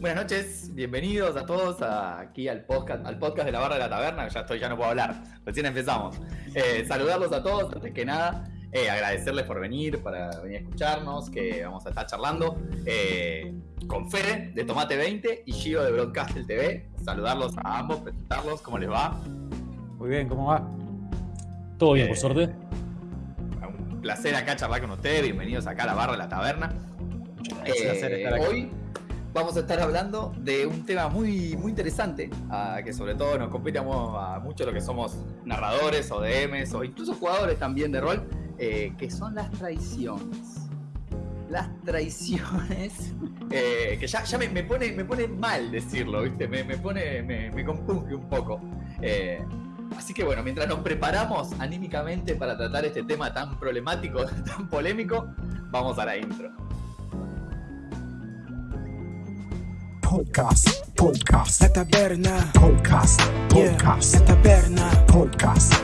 Buenas noches, bienvenidos a todos aquí al podcast, al podcast de la barra de la taberna. Ya estoy, ya no puedo hablar, recién empezamos. Eh, saludarlos a todos, antes que nada, eh, agradecerles por venir, para venir a escucharnos, que vamos a estar charlando eh, con Fede de Tomate 20 y Gio de Broadcastle TV. Saludarlos a ambos, presentarlos, ¿cómo les va? Muy bien, ¿cómo va? Todo bien, por suerte. Un placer acá charlar con ustedes, bienvenidos acá a la barra de la taberna. Hoy vamos a estar hablando de un tema muy, muy interesante, que sobre todo nos compete a, mucho lo que somos narradores o DMs o incluso jugadores también de rol, eh, que son las traiciones. Las traiciones, eh, que ya, ya me, pone, me pone mal decirlo, ¿viste? Me, pone, me, me compunge un poco. Eh, así que bueno, mientras nos preparamos anímicamente para tratar este tema tan problemático, tan polémico, vamos a la intro. Podcast, podcast, la taberna, podcast, podcast, la taberna, podcast,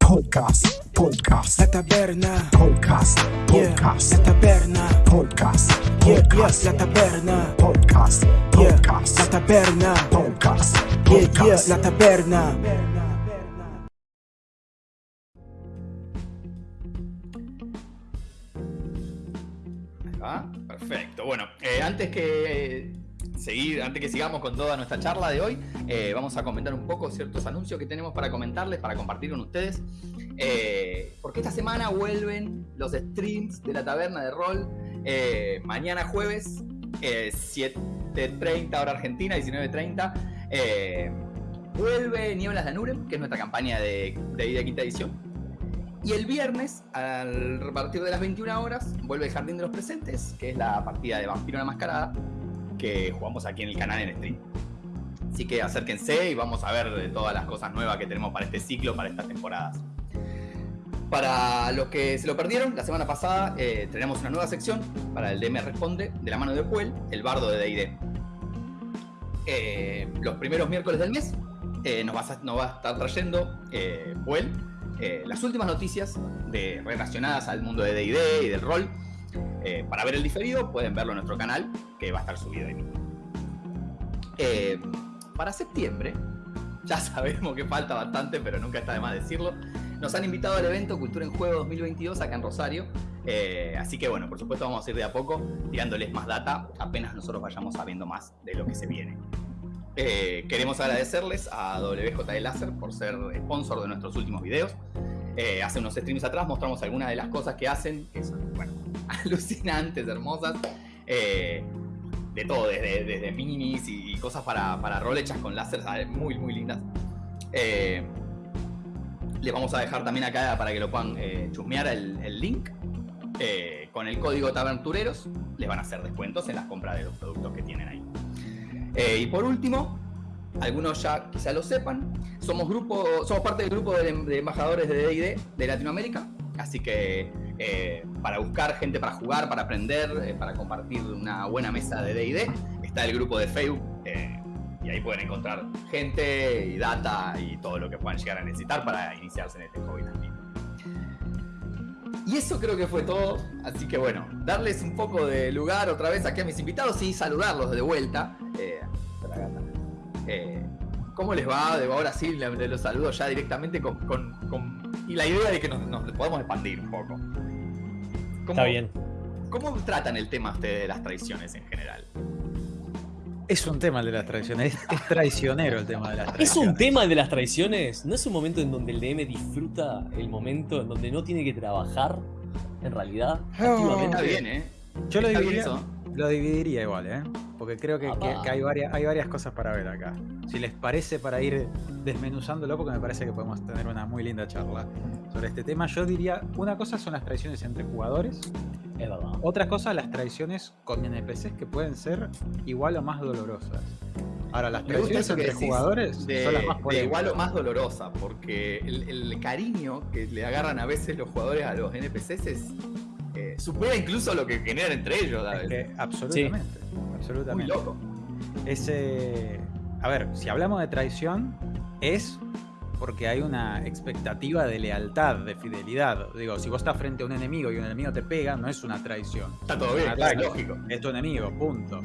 podcast, podcast, la taberna, podcast, podcast, la taberna, podcast, podcast, la taberna, podcast, podcast, la taberna, podcast, podcast, la taberna. Perfecto. Bueno, eh, antes que seguir, antes que sigamos con toda nuestra charla de hoy, eh, vamos a comentar un poco ciertos anuncios que tenemos para comentarles, para compartir con ustedes. Eh, porque esta semana vuelven los streams de la taberna de rol. Eh, mañana jueves, 7.30 hora argentina, 19.30. vuelve Nieblas de Anurem, que es nuestra campaña de, de, quinta edición. Y el viernes, a partir de las 21 horas, vuelve el Jardín de los Presentes, que es la partida de Vampiro la Mascarada, que jugamos aquí en el canal en stream. Así que acérquense y vamos a ver todas las cosas nuevas que tenemos para este ciclo, para estas temporadas. Para los que se lo perdieron, la semana pasada eh, tenemos una nueva sección para el DM Responde de la mano de Puel, el bardo de D&D. Eh, los primeros miércoles del mes eh, nos, va a, estar trayendo Puel las últimas noticias relacionadas al mundo de D&D y del rol eh, para ver el diferido pueden verlo en nuestro canal, que va a estar subido ahí. Eh, para septiembre, ya sabemos que falta bastante, pero nunca está de más decirlo. Nos han invitado al evento Cultura en Juego 2022 acá en Rosario. Eh, así que bueno, por supuesto vamos a ir de a poco tirándoles más data apenas nosotros vayamos sabiendo más de lo que se viene. queremos agradecerles a WJ Láser por ser sponsor de nuestros últimos videos. hace unos streams atrás mostramos algunas de las cosas que hacen, alucinantes, hermosas. Eh, de todo, desde, minis y, cosas para, para rol con láser, muy, muy lindas. Eh, les vamos a dejar también acá para que lo puedan eh, chusmear el, link. con el código Tabertureros les van a hacer descuentos en las compras de los productos que tienen ahí. y por último, algunos ya quizá lo sepan, somos, grupo, somos parte del grupo de, de embajadores de D&D de Latinoamérica, así que eh, para buscar gente para jugar, para aprender, eh, para compartir una buena mesa de DD. Está el grupo de Facebook eh, y ahí pueden encontrar gente y data y todo lo que puedan llegar a necesitar para iniciarse en este hobby también. Y eso creo que fue todo, así que bueno, darles un poco de lugar otra vez aquí a mis invitados y saludarlos de vuelta. ¿Cómo les va? De ahora sí, los saludo ya directamente con, y la idea de que nos, nos podamos expandir un poco. Está bien. ¿Cómo tratan el tema ustedes de las traiciones en general? Es un tema el de las traiciones, es, traicionero el tema de las traiciones. ¿Es un tema el de las traiciones? ¿No es un momento en donde el DM disfruta el momento en donde no tiene que trabajar, en realidad? Está bien, ¿eh? Yo lo dividiría, lo dividiría igual, ¿eh? Porque creo que, hay, varias, hay varias cosas para ver acá. Si les parece para ir desmenuzándolo, porque me parece que podemos tener una muy linda charla sobre este tema, yo diría, una cosa son las traiciones entre jugadores. Es verdad. Otra cosa, las traiciones con NPCs que pueden ser igual o más dolorosas. Ahora, las traiciones entre jugadores son las más de igual o más dolorosa, porque el, cariño que le agarran a veces los jugadores a los NPCs es, eh, supera incluso lo que generan entre ellos. absolutamente absolutamente. Muy loco. Ese, a ver, si hablamos de traición, es porque hay una expectativa de lealtad, de fidelidad. Digo, si vos estás frente a un enemigo y un enemigo te pega, no es una traición. Está todo bien, claro, lógico. Es tu enemigo, punto.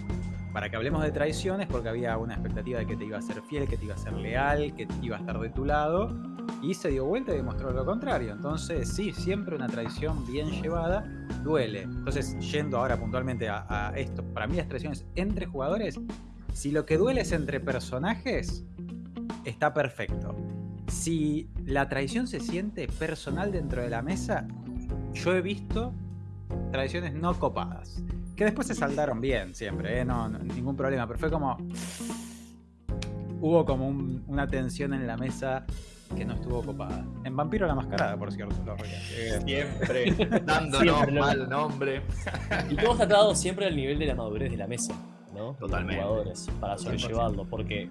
Para que hablemos de traiciones, porque había una expectativa de que te iba a ser fiel, que te iba a ser leal, que iba a estar de tu lado, y se dio vuelta y demostró lo contrario. Entonces, sí, siempre una traición bien llevada duele. Entonces, yendo ahora puntualmente a, esto, para mí las traiciones entre jugadores, si lo que duele es entre personajes, está perfecto. Si la traición se siente personal dentro de la mesa, yo he visto tradiciones no copadas. Que después se saldaron bien siempre, ¿eh? no, ningún problema, pero fue como... Hubo como una tensión en la mesa que no estuvo copada. En Vampiro la Mascarada, por cierto. Lo siempre dándonos mal nombre. y todo está tratado siempre al nivel de la madurez de la mesa, ¿no? Totalmente. jugadores, para sobrellevarlo, porque,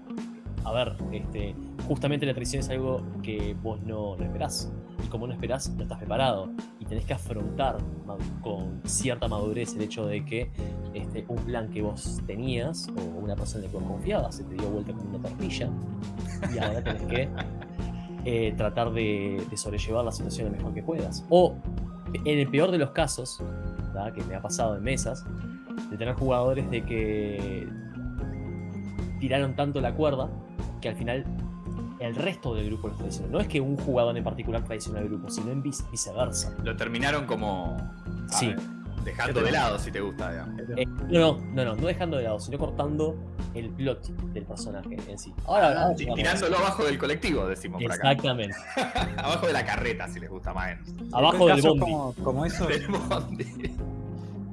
a ver, este, justamente la traición es algo que vos no, no esperás. Como no esperás, no estás preparado. Y tenés que afrontar con cierta madurez el hecho de que este, un plan que vos tenías o una persona en la que vos confiabas se te dio vuelta como una tortilla. Y ahora tenés que eh, tratar de, sobrellevar la situación lo mejor que puedas. O, en el peor de los casos, que me ha pasado en mesas, de tener jugadores de que tiraron tanto la cuerda que al final el resto del grupo los traicionó. No es que un jugador en particular traicionó al grupo, sino en viceversa. Lo terminaron como... Sí. Dejando de lado, si te gusta, eh, no, no, no, no, dejando de lado, sino cortando el plot del personaje en sí. Ahora, ah, tirándolo abajo del colectivo, decimos por acá. Exactamente. abajo de la carreta, si les gusta más. Abajo del bondi. Como, como eso. Del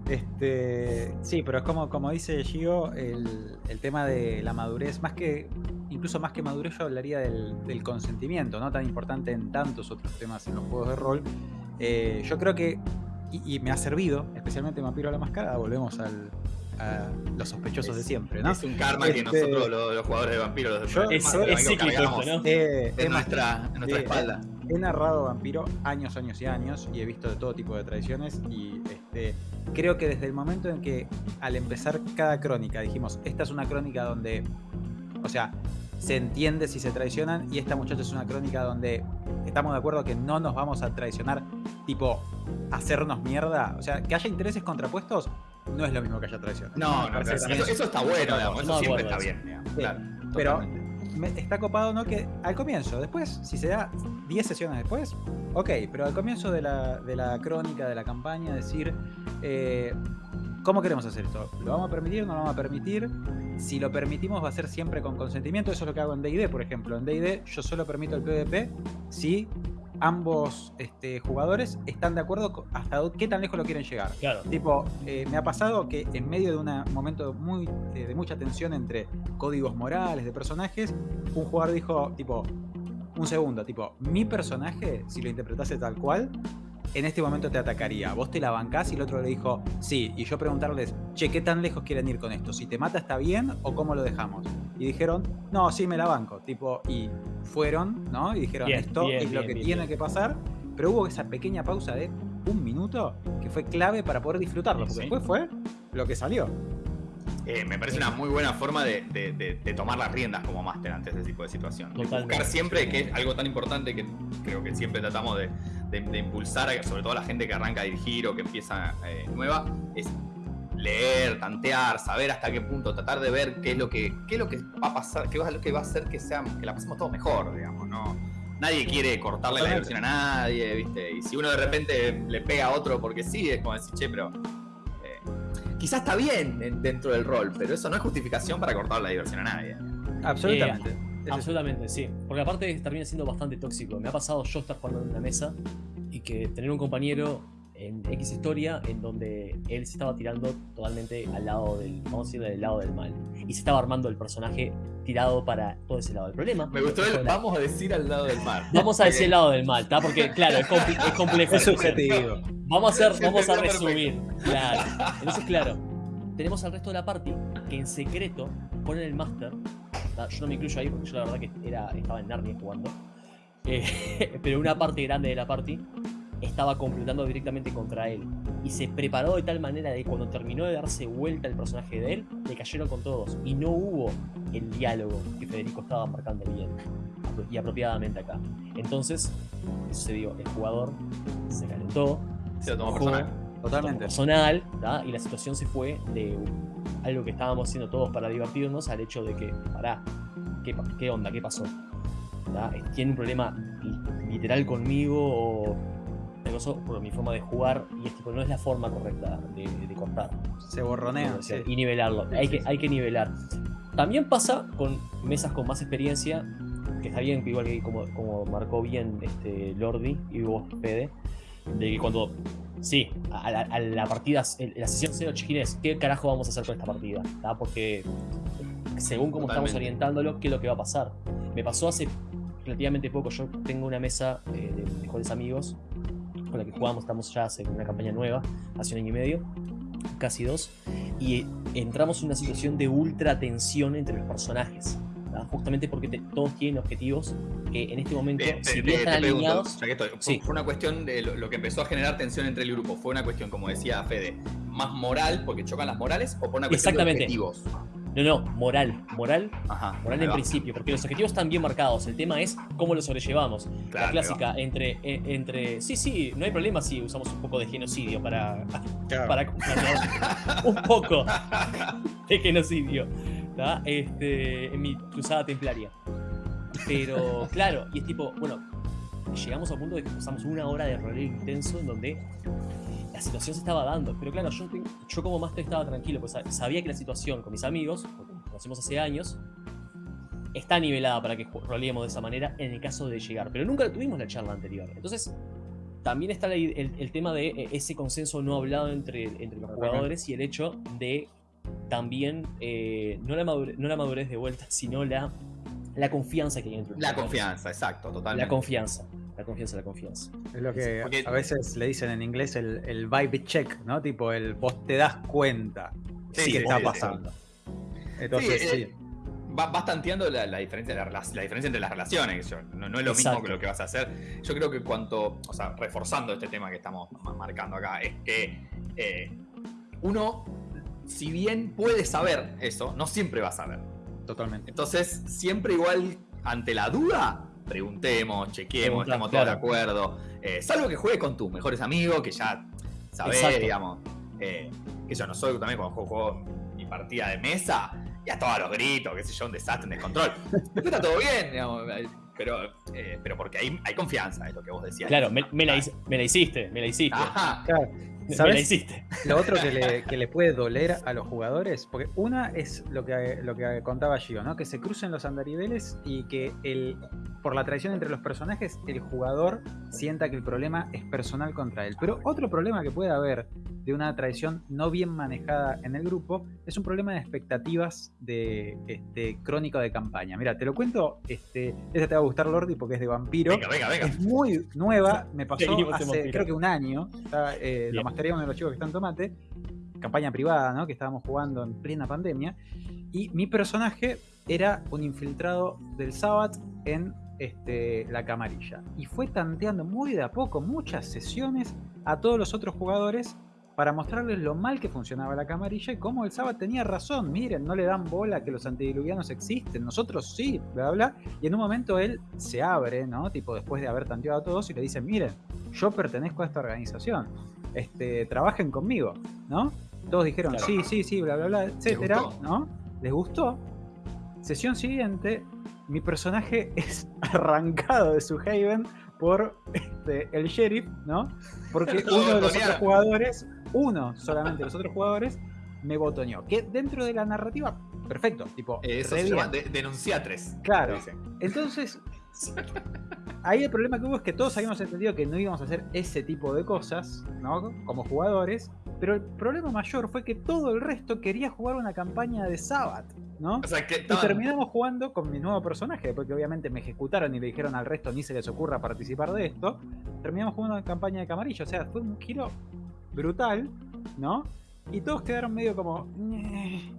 Este, sí, pero es como, como dice Gio, el, el, tema de la madurez, más que, incluso más que madurez, yo hablaría del, del consentimiento, ¿no? Tan importante en tantos otros temas en los juegos de rol. Eh, yo creo que y, me ha servido, especialmente Vampiro a la Máscara, volvemos al, a los sospechosos de siempre, ¿no? Es un karma que este, nosotros, los, jugadores de Vampiro, los yo, es, es cíclico, ¿no? Eh, en, nuestra, en nuestra espalda. He narrado Vampiro años, años y años y he visto de todo tipo de tradiciones y este, creo que desde el momento en que al empezar cada crónica dijimos, esta es una crónica donde, o sea, se entiende si se traicionan y esta muchacha es una crónica donde estamos de acuerdo que no nos vamos a traicionar, tipo, hacernos mierda. O sea, que haya intereses contrapuestos no es lo mismo que haya traición. No, no, eso, está bueno, eso siempre está bien. claro, pero está copado, ¿no? Que al comienzo, después, si se da 10 sesiones después, ok, pero al comienzo de la, de la crónica, de la campaña, decir, eh, ¿Cómo queremos hacer esto? ¿Lo vamos a permitir? ¿No lo vamos a permitir? Si lo permitimos va a ser siempre con consentimiento. Eso es lo que hago en D&D, por ejemplo. En D&D yo solo permito el PvP si ambos este, jugadores están de acuerdo hasta qué tan lejos lo quieren llegar. Claro. Tipo, eh, me ha pasado que en medio de un momento muy, eh, de mucha tensión entre códigos morales de personajes, un jugador dijo, tipo, un segundo, tipo, mi personaje, si lo interpretase tal cual, en este momento te atacaría. Vos te la bancás y el otro le dijo, sí. Y yo preguntarles, che, ¿qué tan lejos quieren ir con esto? ¿Si te mata está bien o cómo lo dejamos? Y dijeron, no, sí, me la banco. Tipo, y fueron, ¿no? Y dijeron, esto es lo que tiene que pasar. Pero hubo esa pequeña pausa de un minuto que fue clave para poder disfrutarlo. Porque después fue lo que salió. Eh, me parece una muy buena forma de, tomar las riendas como máster ante ese tipo de situación. Buscar siempre, que es algo tan importante que creo que siempre tratamos de, impulsar, sobre todo a la gente que arranca a dirigir o que empieza eh, nueva, es leer, tantear, saber hasta qué punto, tratar de ver qué es lo que, qué es lo que va a pasar, qué es lo que va a hacer que, sea, que la pasemos todos mejor, digamos, ¿no? Nadie quiere cortarle la diversión a nadie, ¿viste? Y si uno de repente le pega a otro porque sí, es como decir, che, pero quizás está bien dentro del rol, pero eso no es justificación para cortar la diversión a nadie. Absolutamente. Eh, absolutamente, sí. Porque aparte termina siendo bastante tóxico. Me ha pasado yo estar jugando en una mesa y que tener un compañero en X historia en donde él se estaba tirando totalmente al lado del, vamos a decir, del lado del mal. Y se estaba armando el personaje tirado para todo ese lado del problema. Me gustó el, vamos a decir al lado del mal. Vamos a decir al lado del mal, ¿está? Porque, claro, es, complejo. Es subjetivo. Vamos a, hacer, vamos a resumir. Claro. Entonces, claro, tenemos al resto de la party que en secreto ponen el master. Yo no me incluyo ahí porque yo la verdad que era, estaba en Narnia jugando. Eh, pero una parte grande de la party estaba completando directamente contra él. Y se preparó de tal manera de que cuando terminó de darse vuelta el personaje de él, le cayeron con todos. Y no hubo el diálogo que Federico estaba marcando bien y apropiadamente acá. Entonces, ¿qué sucedió? El jugador se calentó, se lo tomó personal. Totalmente. personal, ¿tá? y la situación se fue de algo que estábamos haciendo todos para divertirnos al hecho de que, pará, ¿qué, onda? ¿Qué pasó? ¿Tá? ¿Tiene un problema li- literal conmigo o eso por mi forma de jugar? Y es tipo, no es la forma correcta de, de cortar. Se borronea. Sí. Y nivelarlo. Sí, hay, sí, que, sí. hay que nivelar. También pasa con mesas con más experiencia, que está bien, igual que como, como marcó bien este Lordi y vos, Fede, de que cuando, sí, a la, a la partida, la sesión 0 chiquines, ¿qué carajo vamos a hacer con esta partida? ¿Tá? Porque según cómo estamos Totalmente. orientándolo, ¿qué es lo que va a pasar? Me pasó hace relativamente poco, yo tengo una mesa eh, de mejores amigos con la que jugamos, estamos ya hace una campaña nueva, hace un año y medio, casi dos, y entramos en una situación de ultra tensión entre los personajes. Justamente porque te- todos tienen objetivos que en este momento, Te- si te- bien te están pregunto, alineados, estoy, fue, Sí. fue una cuestión de lo, lo que empezó a generar tensión entre el grupo. Fue una cuestión, como decía Fede, más moral, porque chocan las morales, o por una cuestión de objetivos. No, no, moral, moral, Ajá. moral en va. principio, porque los objetivos están bien marcados, el tema es cómo lo sobrellevamos. Claro, la clásica entre, eh, entre, sí, sí, no hay problema si usamos un poco de genocidio para, Claro. para un poco de genocidio ¿tá? este, en mi cruzada templaria. Pero claro, y es tipo, bueno, llegamos a un punto de que pasamos una hora de roleo intenso en donde la situación se estaba dando. Pero claro, yo, yo como máster estaba tranquilo, pues sa- sabía que la situación con mis amigos, porque nos conocemos hace años, está nivelada para que roleemos de esa manera en el caso de llegar. Pero nunca tuvimos la charla anterior. Entonces, también está i- el, el tema de eh, ese consenso no hablado entre, entre los jugadores y el hecho de también, eh, no, la madurez, no la madurez de vuelta, sino la, la confianza que hay entre los La jugadores. confianza, exacto, totalmente. La confianza. La confianza, la confianza. Es lo que Porque- a veces le dicen en inglés el, el vibe check, ¿no? Tipo, el vos te das cuenta Sí, que sí, está sí, pasando. Entonces, Sí, sí. eh, Va- vas tanteando la, la diferencia, la, diferencia entre las relaciones. yo- no, no es lo mismo que lo que vas a hacer. Yo creo que cuanto, o sea, reforzando este tema que estamos ma- marcando acá, es que eh, uno, si bien puede saber eso, no siempre va a saber. Totalmente. Entonces, siempre igual ante la duda, preguntemos, chequemos, estamos todos de acuerdo. Eh, salvo que juegue con tus mejores amigos, que ya sabés, Exacto. digamos. eh, que yo no soy también cuando juego, juego mi partida de mesa, ya todos los gritos, qué sé yo, un desastre, un descontrol. Después está todo bien, digamos, eh, pero, eh, pero porque hay, hay confianza, es lo que vos decías. Claro, me, me la, me la hiciste, me la hiciste. Ajá. Claro. Me la ¿Sabes? hiciste. Lo otro que le, que le puede doler a los jugadores, porque una es lo que, lo que contaba Gio, ¿no? Que se crucen los andariveles y que el, por la traición entre los personajes, el jugador sienta que el problema es personal contra él. Pero otro problema que puede haber de una traición no bien manejada en el grupo es un problema de expectativas de este, crónica de campaña. Mira, te lo cuento, este, esta te va a gustar, Lordi, porque es de vampiro. Venga, venga, venga. Es muy nueva, me pasó hace creo que un año. Está, eh, lo. Masteré uno de los chicos que están en Tomate. Campaña privada, ¿no? Que estábamos jugando en plena pandemia. Y mi personaje era un infiltrado del Sabbath en este, la camarilla. Y fue tanteando muy de a poco, muchas sesiones, a todos los otros jugadores para mostrarles lo mal que funcionaba la camarilla y cómo el Sabbath tenía razón. Miren, no le dan bola que los antidiluvianos existen, nosotros sí, bla, bla. Y en un momento él se abre, ¿no? Tipo, después de haber tanteado a todos y le dice, miren, yo pertenezco a esta organización, este, trabajen conmigo, ¿no? Todos dijeron, Claro. sí, sí, sí, bla, bla, bla, etcétera, gustó? ¿no? Les gustó. Sesión siguiente, mi personaje es arrancado de su haven por este, el sheriff, ¿no? Porque uno de los otros jugadores, uno solamente de los otros jugadores, me botoneó. Que dentro de la narrativa, perfecto, tipo, Eh, Eso se llama de- denunciatres. Claro. Entonces, ahí el problema que hubo es que todos habíamos entendido que no íbamos a hacer ese tipo de cosas, ¿no? Como jugadores. Pero el problema mayor fue que todo el resto quería jugar una campaña de Sabbath, ¿no? O sea, que Y terminamos jugando con mi nuevo personaje, porque obviamente me ejecutaron y le dijeron al resto ni se les ocurra participar de esto. Terminamos jugando una campaña de camarillo, o sea, fue un giro brutal, ¿no? Y todos quedaron medio como. Sí,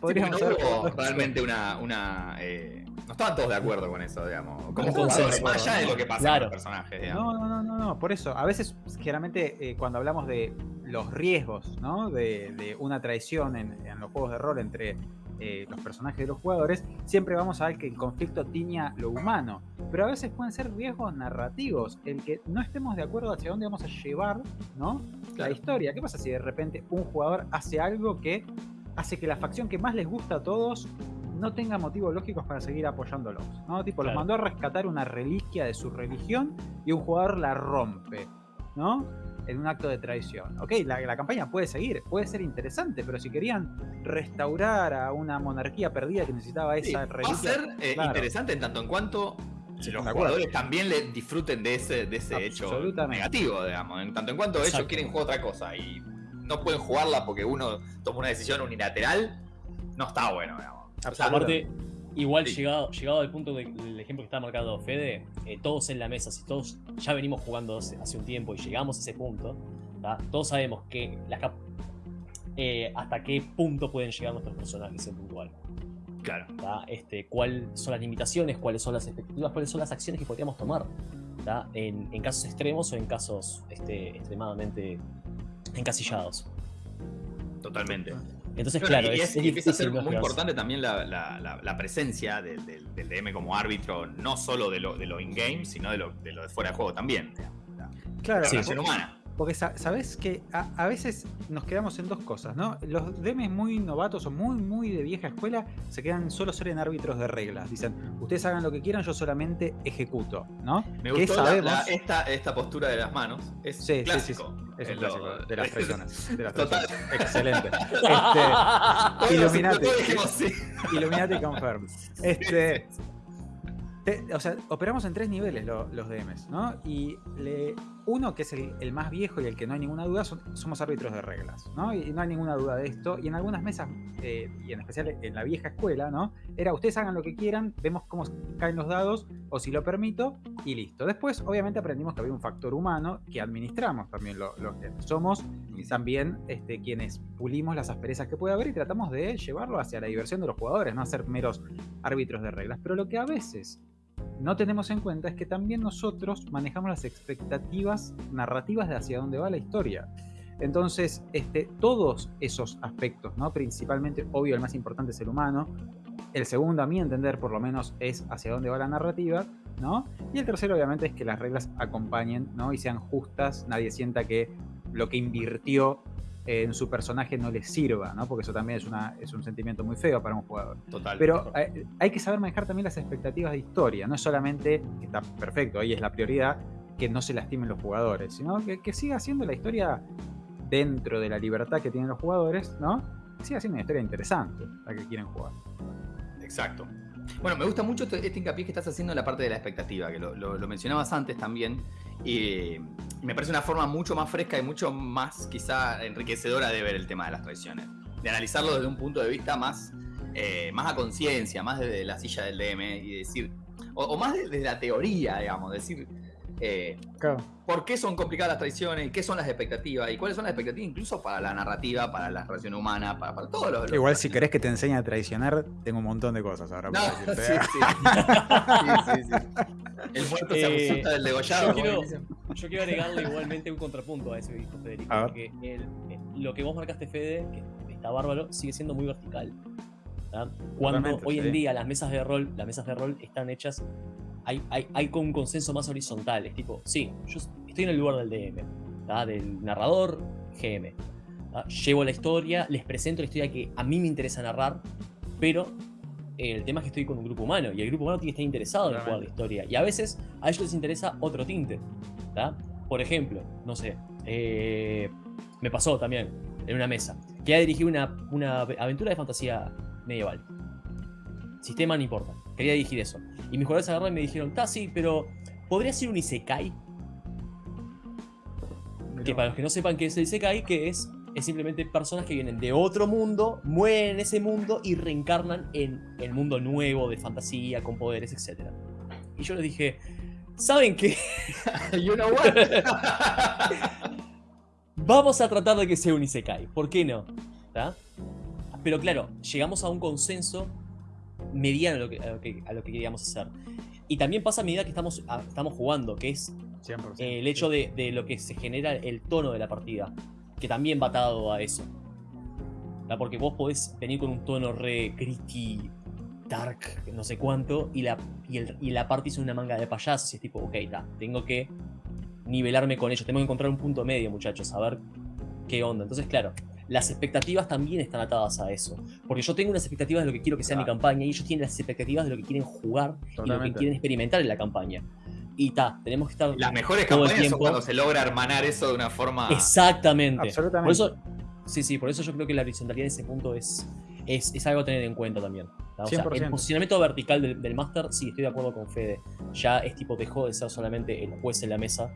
no hubo jugado esto". realmente una. una eh, no estaban todos de acuerdo con eso, digamos. Como jugadores, más allá de lo que pasa Claro. con los personajes, digamos. No, no, no, no, no, por eso. A veces, generalmente, eh, cuando hablamos de los riesgos, ¿no? De, de una traición en, en los juegos de rol entre eh, los personajes de los jugadores, siempre vamos a ver que el conflicto tiña lo humano. Pero a veces pueden ser riesgos narrativos, el que no estemos de acuerdo hacia dónde vamos a llevar ¿no? la historia. ¿Qué pasa si de repente un jugador hace algo que hace que la facción que más les gusta a todos no tenga motivos lógicos para seguir apoyándolos. ¿no? Tipo, los mandó a rescatar una reliquia de su religión y un jugador la rompe. ¿no? En un acto de traición. Ok, la, campaña puede seguir, puede ser interesante, pero si querían restaurar a una monarquía perdida que necesitaba esa reliquia. Va a ser eh, interesante en tanto en cuanto los jugadores también le disfruten de ese, de ese hecho negativo, digamos. En tanto en cuanto ellos quieren jugar otra cosa y no pueden jugarla porque uno toma una decisión unilateral, no está bueno, digamos. Aparte, igual llegado, llegado al punto del ejemplo que está marcado Fede, eh, todos en la mesa, si todos ya venimos jugando hace, un tiempo y llegamos a ese punto, todos sabemos que eh, hasta qué punto pueden llegar nuestros personajes en puntual. Claro. Este, cuáles son las limitaciones, cuáles son las expectativas, cuáles son las acciones que podríamos tomar en, en, casos extremos o en casos este, extremadamente encasillados. Totalmente. Entonces, claro, y es, empieza a ser muy importante también la, presencia del DM como árbitro, no solo de lo, de lo in-game, sino de lo, de lo de fuera de juego también. claro, la relación humana. Porque sabes que a, veces nos quedamos en dos cosas, ¿no? Los DMs muy novatos o muy, muy de vieja escuela se quedan solo ser en árbitros de reglas. Dicen, ustedes hagan lo que quieran, yo solamente ejecuto, ¿no? Me gustó esta, esta postura de las manos. Es sí, clásico. Sí, sí, es un clásico de las presiones. Total. Excelente. Este, Illuminati. Illuminati confirm. Este, o sea, operamos en tres niveles los DMs, ¿no? Y uno, que es el, más viejo y el que no hay ninguna duda, somos árbitros de reglas, ¿no? Y no hay ninguna duda de esto. Y en algunas mesas, eh, y en especial en la vieja escuela, ¿no? Era ustedes hagan lo que quieran, vemos cómo caen los dados, o si lo permito, y listo. Después, obviamente, aprendimos que había un factor humano que administramos también los DMs. Somos también este, quienes pulimos las asperezas que puede haber y tratamos de llevarlo hacia la diversión de los jugadores, no hacer meros árbitros de reglas. Pero lo que a veces no tenemos en cuenta es que también nosotros manejamos las expectativas narrativas de hacia dónde va la historia. Entonces, este, todos esos aspectos, ¿no? principalmente, obvio, el más importante es el humano, el segundo, a mi entender, por lo menos, es hacia dónde va la narrativa, ¿no? Y el tercero, obviamente, es que las reglas acompañen, ¿no? Y sean justas, nadie sienta que lo que invirtió en su personaje no le sirva, ¿no? Porque eso también es, una, es un sentimiento muy feo para un jugador. Total. Pero Hay, que saber manejar también las expectativas de historia. No es solamente, que está perfecto, ahí es la prioridad, que no se lastimen los jugadores, sino que, que siga siendo la historia dentro de la libertad que tienen los jugadores, ¿no? Que siga siendo una historia interesante la que quieren jugar. Exacto. Bueno, me gusta mucho este, este hincapié que estás haciendo en la parte de la expectativa, que lo mencionabas antes también. Y me parece una forma mucho más fresca y mucho más quizá enriquecedora de ver el tema de las traiciones. De analizarlo desde un punto de vista más, eh, más a conciencia, más desde la silla del DM y decir, o, más desde la teoría, digamos, decir, eh, ¿Por qué son complicadas las traiciones? ¿Qué son las expectativas? ¿Y cuáles son las expectativas incluso para la narrativa, para la relación humana, para, para todo lo, Igual si querés que te enseñe a traicionar, tengo un montón de cosas ahora para decirte. Sí, sí. sí, El muerto se eh, resulta del degollado. Yo quiero, yo quiero, agregarle igualmente un contrapunto a eso que dijo Federico. Porque eh, lo que vos marcaste, Fede, que está bárbaro, sigue siendo muy vertical. Cuando hoy en día las mesas de rol, las mesas de rol están hechas hay, hay, un consenso más horizontal. Es tipo, sí, yo estoy en el lugar del DM, del narrador GM. Llevo la historia, les presento la historia que a mí me interesa narrar, pero el tema es que estoy con un grupo humano y el grupo humano tiene que estar interesado en jugar la historia. Y a veces a ellos les interesa otro tinte. Por ejemplo, no sé, eh, me pasó también en una mesa que ha dirigido una, una aventura de fantasía medieval. Sistema no importa, quería dirigir eso. Y mis jugadores agarraron y me dijeron, está sí, pero ¿podría ser un Isekai? Que para los que no sepan qué es el Isekai, que es, es simplemente personas que vienen de otro mundo, mueren en ese mundo y reencarnan en el mundo nuevo de fantasía, con poderes, etc. Y yo les dije, ¿saben qué? you know what? Vamos a tratar de que sea un Isekai, ¿por qué no? Pero claro, llegamos a un consenso mediano a lo, que, a lo, que, queríamos hacer. Y también pasa a medida que estamos, estamos jugando, que es el hecho de, lo que se genera el tono de la partida, que también va atado a eso. Porque vos podés venir con un tono re gritty, dark, no sé cuánto, y la, y, el, y la parte hizo una manga de payasos. Y es tipo, ok, ta, tengo que nivelarme con ellos. Tengo que encontrar un punto medio, muchachos, a ver qué onda. Entonces, claro, las expectativas también están atadas a eso. Porque yo tengo unas expectativas de lo que quiero que sea mi campaña y ellos tienen las expectativas de lo que quieren jugar y lo que quieren experimentar en la campaña. Y ta, tenemos que estar. Las mejores campañas son cuando se logra hermanar eso de una forma. Exactamente. Absolutamente. Por eso, sí, sí, por eso yo creo que la horizontalidad en ese punto es, es, algo a tener en cuenta también. O sea, el posicionamiento vertical del, del Master, sí, estoy de acuerdo con Fede. Ya es tipo, dejó de ser solamente el juez en la mesa,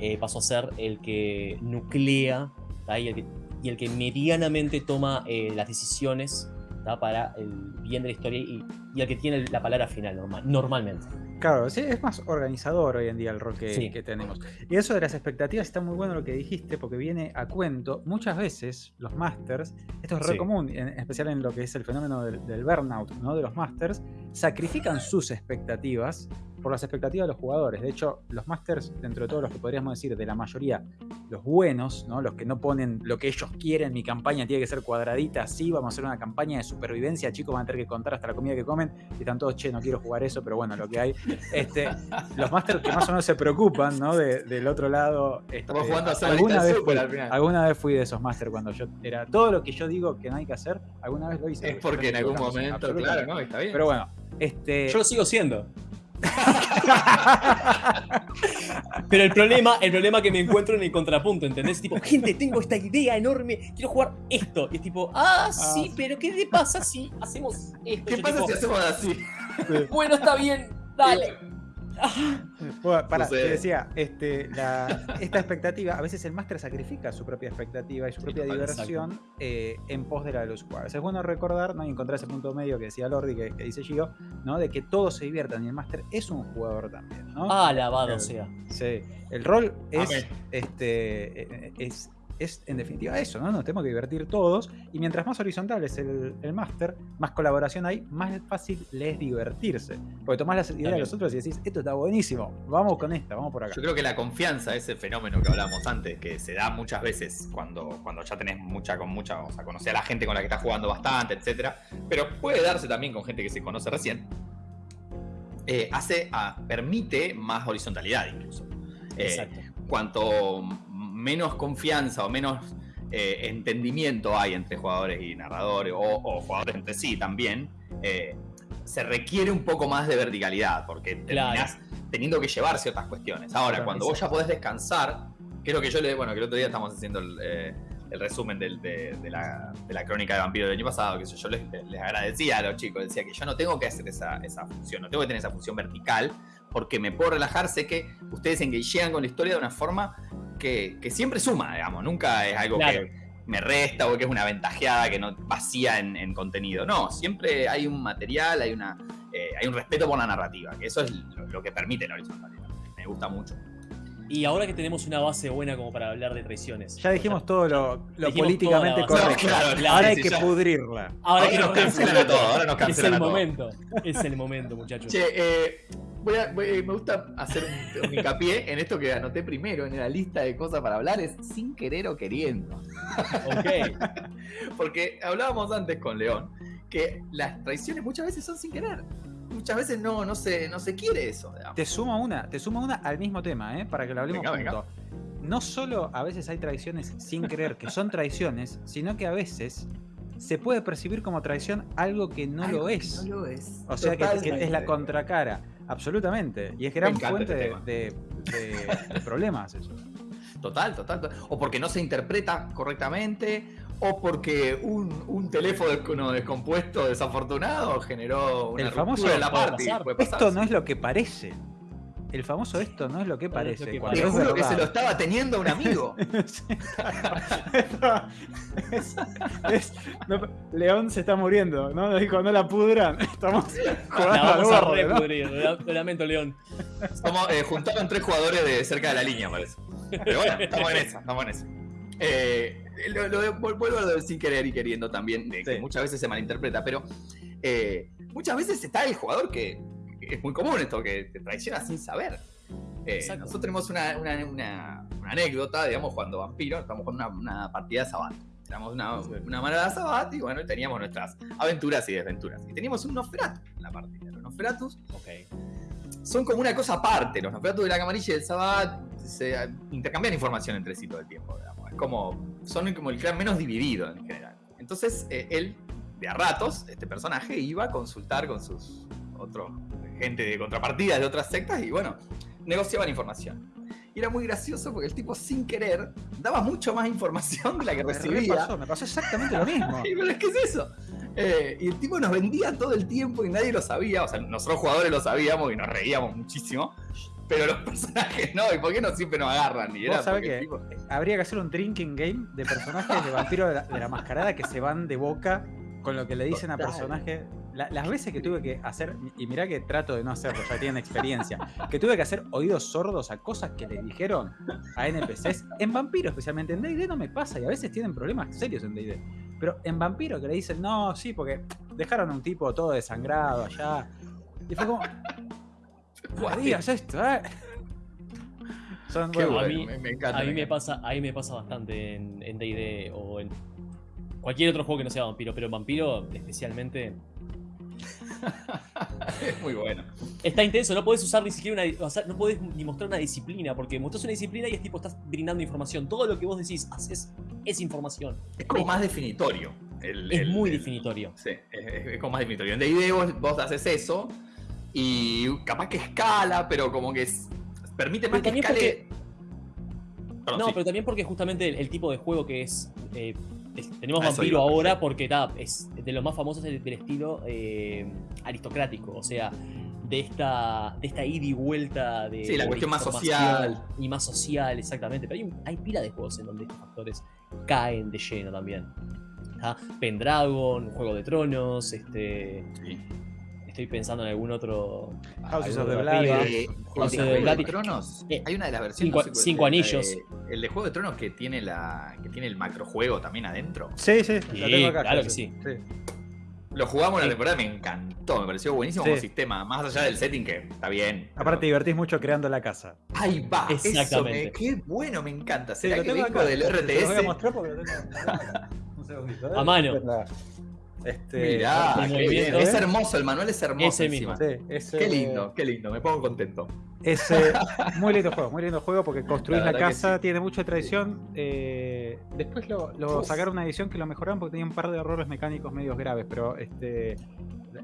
eh, pasó a ser el que nuclea y el que y el que medianamente toma eh, las decisiones para el bien de la historia y, el que tiene la palabra final normal, normalmente. Claro, sí, es más organizador hoy en día el rol que, que, tenemos. Y eso de las expectativas está muy bueno lo que dijiste, porque viene a cuento. Muchas veces los masters, esto es re común, en, especial en lo que es el fenómeno del, del burnout ¿no? de los masters, sacrifican sus expectativas por las expectativas de los jugadores. De hecho, los masters, dentro de todos los que podríamos decir de la mayoría, los buenos, ¿no? los que no ponen lo que ellos quieren, mi campaña tiene que ser cuadradita, así, vamos a hacer una campaña de supervivencia, chicos van a tener que contar hasta la comida que comen, y están todos, che, no quiero jugar eso, pero bueno, lo que hay. Este, los masters que más o menos se preocupan, ¿no? del otro lado. Este, Estamos jugando a alguna vez, fui, al final. alguna vez fui de esos masters cuando yo era todo lo que yo digo que no hay que hacer, alguna vez lo hice. Es porque en algún momento, claro, ¿no? Está bien. Pero bueno, este. Yo lo sigo siendo. Pero el problema, el problema que me encuentro en el contrapunto, ¿entendés? Tipo, gente, tengo esta idea enorme, quiero jugar esto. Y es tipo, ah, ah. sí, pero ¿qué le pasa si hacemos esto? ¿Qué pasa si hacemos así? Bueno, está bien, dale. Bueno, para, te decía, este, esta expectativa, a veces el máster sacrifica su propia expectativa y su propia diversión eh, en pos de la de los jugadores. Es bueno recordar ¿no? y encontrar ese punto medio que decía Lordi, que, dice Gio, ¿no? de que todos se diviertan y el máster es un jugador también. ¿no? Ah, alabado sea. Sí, el rol es, este, eh, es es en definitiva eso, ¿no? Nos tenemos que divertir todos y mientras más horizontal es el, el máster, más colaboración hay, más fácil le es divertirse. Porque tomás las ideas de los otros y decís, esto está buenísimo, vamos con esta, vamos por acá. Yo creo que la confianza, ese fenómeno que hablábamos antes, que se da muchas veces cuando, cuando ya tenés mucha con mucha, o sea, conocer a la gente con la que estás jugando bastante, etcétera, pero puede darse también con gente que se conoce recién. Eh, hace, a, permite más horizontalidad incluso. Eh, Exacto. Cuanto menos confianza o menos eh, entendimiento hay entre jugadores y narradores, o, jugadores entre sí también, eh, se requiere un poco más de verticalidad, porque terminás teniendo que llevar ciertas cuestiones. Ahora, cuando vos ya podés descansar, lo que yo le. Bueno, que el otro día estamos haciendo el, eh, resumen de, la, crónica de vampiro del año pasado, que yo, les, agradecía a los chicos, decía que yo no tengo que hacer esa, esa función, no tengo que tener esa función vertical, porque me puedo relajar, sé que ustedes engagean con la historia de una forma que, siempre suma, digamos, nunca es algo que me resta o que es una ventajeada que no vacía en, contenido. No, siempre hay un material, hay una eh, hay un respeto por la narrativa, que eso es lo, que permite la horizontalidad. Me gusta mucho. Y ahora que tenemos una base buena como para hablar de traiciones. Ya dijimos todo lo, políticamente correcto. ahora hay que pudrirla. Ahora, que nos cancelan todo. Ahora nos cancelan Es el momento. Es el momento, muchachos. Che, eh, me gusta hacer un, hincapié en esto que anoté primero en la lista de cosas para hablar, es sin querer o queriendo. Ok. Porque hablábamos antes con León que las traiciones muchas veces son sin querer. Muchas veces no, no, se, no se quiere eso. Te suma una, te suma una al mismo tema, ¿eh? para que lo hablemos juntos. No solo a veces hay traiciones sin querer, que son traiciones, sino que a veces se puede percibir como traición algo que no, lo, es. no lo es. O sea que, es la contracara. Absolutamente. Y es gran fuente este de, problemas eso. Total, total, O porque no se interpreta correctamente, o porque un, teléfono descompuesto desafortunado generó una El famoso de la parte. Esto no es lo que parece. El famoso esto no es lo que parece. Te juro que se lo estaba teniendo un amigo. León se está muriendo, ¿no? Dijo, no la pudran. Estamos jugando la vamos a repudrir. Lo lamento, León. Estamos eh, juntaron tres jugadores de cerca de la línea, parece. Pero bueno, estamos en esa, estamos en esa. Eh, lo, vuelvo a lo de sin querer y queriendo también, que muchas veces se malinterpreta, pero eh, muchas veces está el jugador que es muy común esto, que te traiciona sin saber. Eh, nosotros tenemos una, anécdota, digamos, cuando Vampiro, estamos con una, partida de Sabato. Éramos una, una manada Sabat y bueno, teníamos nuestras aventuras y desventuras. Y teníamos un Nosferatu en la partida. Los Nosferatus son como una cosa aparte. Los Nosferatus de la camarilla y del Sabat se intercambian información entre sí todo el tiempo. Digamos. Es como, son como el clan menos dividido en general. Entonces, eh, él, de a ratos, este personaje iba a consultar con sus otros gente de contrapartidas de otras sectas y bueno, negociaban información. Y era muy gracioso porque el tipo sin querer daba mucho más información de la que recibía. Me pasó, exactamente lo mismo. y, pero es que es eso. Eh, y el tipo nos vendía todo el tiempo y nadie lo sabía. O sea, nosotros jugadores lo sabíamos y nos reíamos muchísimo. Pero los personajes no, ¿y por qué no siempre nos agarran? Y era que habría que hacer un drinking game de personajes de vampiro de la, mascarada que se van de boca con lo que le dicen a personajes. Las veces que tuve que hacer, y mirá que trato de no hacerlo, ya tienen experiencia, que tuve que hacer oídos sordos a cosas que le dijeron a NPCs, en Vampiro especialmente, en D&D no me pasa y a veces tienen problemas serios en D&D, pero en Vampiro que le dicen, no, sí, porque dejaron a un tipo todo desangrado allá, y fue como, digas esto, eh? Son, bueno, a mí, me, encanta, a mí me, pasa, a me pasa bastante en D&D o en cualquier otro juego que no sea vampiro, pero en vampiro especialmente es muy bueno. Está intenso, no puedes usar ni siquiera una. O sea, no puedes ni mostrar una disciplina, porque mostras una disciplina y es tipo, estás brindando información. Todo lo que vos decís, haces, es información. Es como más definitorio. es muy definitorio. Sí, es, como más definitorio. En D&D vos, haces eso y capaz que escala, pero como que permite más que escale. no, pero también porque justamente el, tipo de juego que es eh, tenemos vampiro ahora porque es de los más famosos del, estilo eh, aristocrático, o sea, de esta, de esta ida y vuelta de. Sí, la cuestión más social. Y más social, exactamente. Pero hay, hay pila de juegos en donde estos factores caen de lleno también. Pendragon, Juego de Tronos, este estoy pensando en algún otro. House of the. House of Tronos. Eh, hay una de las versiones. Cinco, anillos. el de Juego de Tronos que tiene la que tiene el macrojuego también adentro. Sí, sí, lo tengo acá. Claro que sí. Lo jugamos en la temporada, me encantó, me pareció buenísimo como sistema, más allá del setting que está bien. Aparte, divertís mucho creando la casa. Ahí va, Exactamente. Eso qué bueno, me encanta. ¿Será que vengo del RTS? Te lo voy a mostrar porque lo tengo. Un segundito. ¿eh? A mano. Este, es hermoso, el manual es hermoso. Qué lindo, qué lindo, me pongo contento. Es muy lindo juego, muy lindo juego porque construís la, casa, tiene mucha tradición. Eh, después lo, sacaron una edición que lo mejoraron porque tenía un par de errores mecánicos medios graves, pero este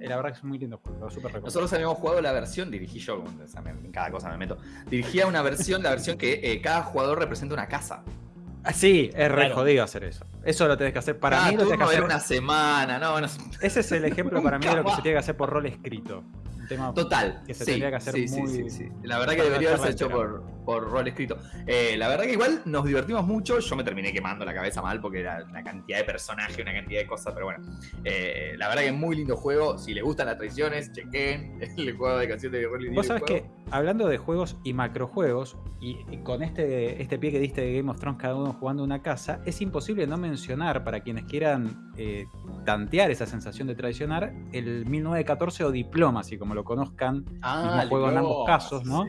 la verdad que es muy lindo juego, súper Nosotros habíamos jugado la versión, dirigí yo, en cada cosa me meto. Dirigía una versión, la versión que eh, cada jugador representa una casa. Ah, sí, es re jodido hacer eso. Eso lo tenés que hacer. Para mí lo tenés que hacer. una semana, no, Ese es el ejemplo para mí de lo que se tiene que hacer por rol escrito. Total. Que se tendría que hacer muy. La verdad que debería haberse hecho por, por rol escrito. Eh, la verdad que igual nos divertimos mucho. Yo me terminé quemando la cabeza mal porque era una cantidad de personajes, una cantidad de cosas. Pero bueno, eh, la verdad que es muy lindo juego. Si les gustan las traiciones, chequen el juego de canción de rol Vos sabés que hablando de juegos y macrojuegos, y, con este, este pie que diste de Game of Thrones, cada uno jugando una casa, es imposible no mencionar para quienes quieran eh, tantear esa sensación de traicionar el 1914 o Diplomacy, como lo conozcan, ah, juego en ambos casos, ¿no?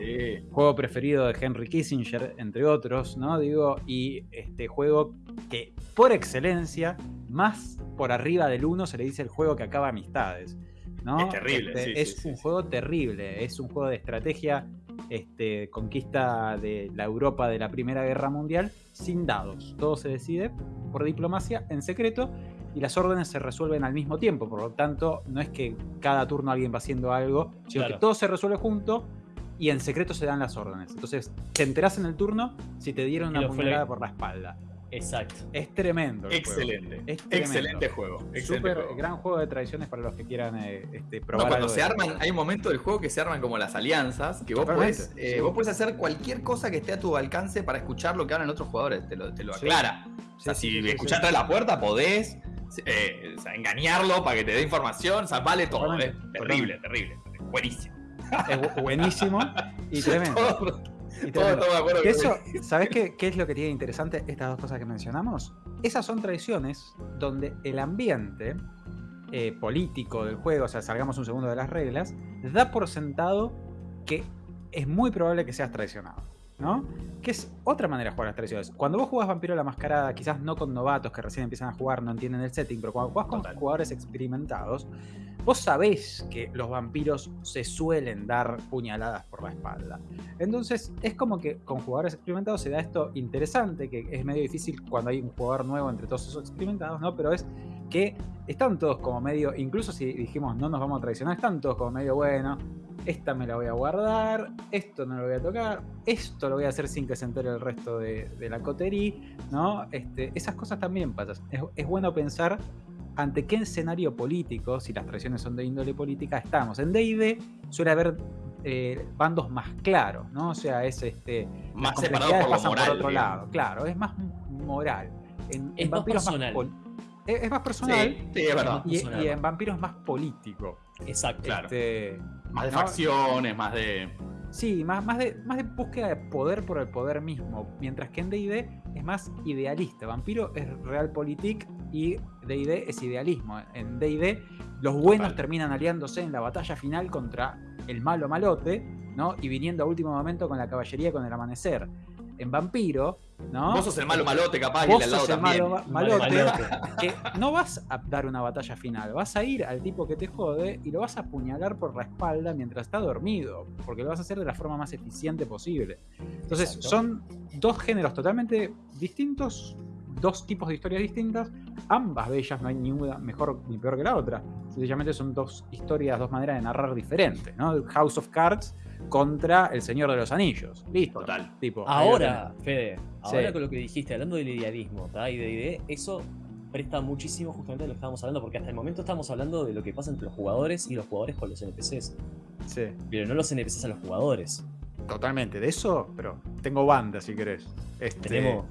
Juego preferido de Henry Kissinger, entre otros, ¿no? Digo, y este juego que por excelencia, más por arriba del uno, se le dice el juego que acaba amistades. ¿no? Es terrible. Este, es un juego terrible, es un juego de estrategia, este, conquista de la Europa de la Primera Guerra Mundial, sin dados. Todo se decide por diplomacia, en secreto, y las órdenes se resuelven al mismo tiempo. Por lo tanto, no es que cada turno alguien va haciendo algo, sino que todo se resuelve junto y en secreto se dan las órdenes. Entonces, te enterás en el turno si te dieron una puñalada por la espalda. Exacto. Es tremendo. Excelente. Excelente juego. Súper gran juego de tradiciones para los que quieran eh, este, probar. cuando se arman, hay un momento del juego que se arman como las alianzas, que vos podés, eh, vos podés hacer cualquier cosa que esté a tu alcance para escuchar lo que hablan otros jugadores. Te lo, te lo aclara. o sea, si escuchaste la puerta, podés eh, engañarlo para que te dé información, o sea, vale todo. Es terrible, terrible. Buenísimo. Es buenísimo y tremendo. eso, ¿Sabes qué, qué, es lo que tiene interesante estas dos cosas que mencionamos? Esas son tradiciones donde el ambiente eh, político del juego, o sea, salgamos un segundo de las reglas, da por sentado que es muy probable que seas traicionado. ¿No? Que es otra manera de jugar las tradiciones. Cuando vos jugás Vampiro la Mascarada, quizás no con novatos que recién empiezan a jugar, no entienden el setting, pero cuando jugás con jugadores experimentados, vos sabés que los vampiros se suelen dar puñaladas por la espalda. Entonces, es como que con jugadores experimentados se da esto interesante, que es medio difícil cuando hay un jugador nuevo entre todos esos experimentados, ¿no? Pero es que están todos como medio, incluso si dijimos no nos vamos a traicionar, están todos como medio bueno, esta me la voy a guardar, esto no lo voy a tocar, esto lo voy a hacer sin que se entere el resto de, la cotería, ¿no? Este, esas cosas también pasan. es bueno pensar ante qué escenario político, si las traiciones son de índole política, estamos. En D&D suele haber eh, bandos más claros, ¿no? O sea, es este... Más separado por por otro lado. Claro, es más moral. En, es más personal. Es, más personal. Sí, es verdad. Y, en vampiros más político. Exacto. Claro. Este, más de facciones, más de... Sí, más, más, de, más de búsqueda de poder por el poder mismo. Mientras que en DD es más idealista. Vampiro es realpolitik y DD es idealismo. En DD los buenos terminan aliándose en la batalla final contra el malo malote, ¿no? Y viniendo a último momento con la caballería con el amanecer en Vampiro, ¿no? Vos sos el malo malote, capaz, Vos y el sos el malo malote, que no vas a dar una batalla final, vas a ir al tipo que te jode y lo vas a apuñalar por la espalda mientras está dormido, porque lo vas a hacer de la forma más eficiente posible. Entonces, son dos géneros totalmente distintos, dos tipos de historias distintas, ambas bellas, no hay ninguna mejor ni peor que la otra. Sencillamente son dos historias, dos maneras de narrar diferentes, ¿no? House of Cards contra El Señor de los Anillos. Listo. Total. Tipo, ahora, Fede, ahora con lo que dijiste, hablando del idealismo y de idea, eso presta muchísimo justamente a lo que estábamos hablando, porque hasta el momento estamos hablando de lo que pasa entre los jugadores y los jugadores con los NPCs. Sí. Pero no los NPCs a los jugadores. Totalmente, de eso, pero tengo banda si querés. Este, tenemos,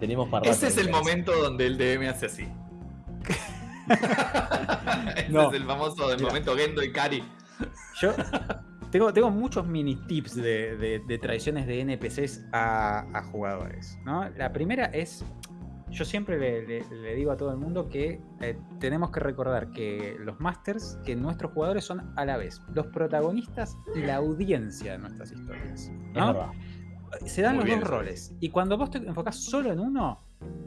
tenemos para Ese es el momento donde el DM hace así. Ese es el famoso del momento Gendo y Kari. Yo tengo, tengo muchos mini tips de, de, traiciones de NPCs a, jugadores. ¿no? La primera es, yo siempre le, digo a todo el mundo que eh, tenemos que recordar que los masters, que nuestros jugadores son a la vez los protagonistas y la audiencia de nuestras historias. ¿no? Se dan los dos roles. Y cuando vos te enfocás solo en uno,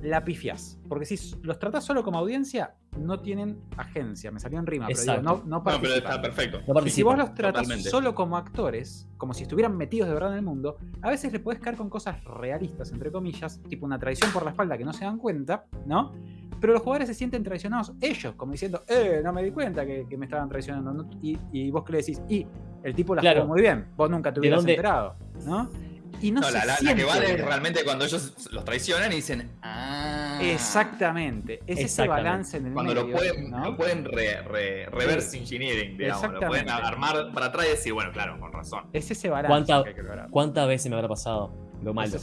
la pifias. Porque si los tratás solo como audiencia, no tienen agencia. Me salió en rima, pero digo, no, no pero está perfecto. y si vos los tratás solo como actores, como si estuvieran metidos de verdad en el mundo, a veces le puedes caer con cosas realistas, entre comillas, tipo una traición por la espalda que no se dan cuenta, ¿no? Pero los jugadores se sienten traicionados ellos, como diciendo, eh, no me di cuenta que, me estaban traicionando. Y, vos que le decís, y el tipo la jugó muy bien, vos nunca te hubieras enterado, ¿no? Y no, la, que vale realmente cuando ellos los traicionan y dicen, ah. Exactamente. Es ese balance en el Cuando lo pueden, lo pueden reverse engineering, digamos. Lo pueden armar para atrás y decir, bueno, claro, con razón. Es ese balance. ¿Cuántas veces me habrá pasado lo malo?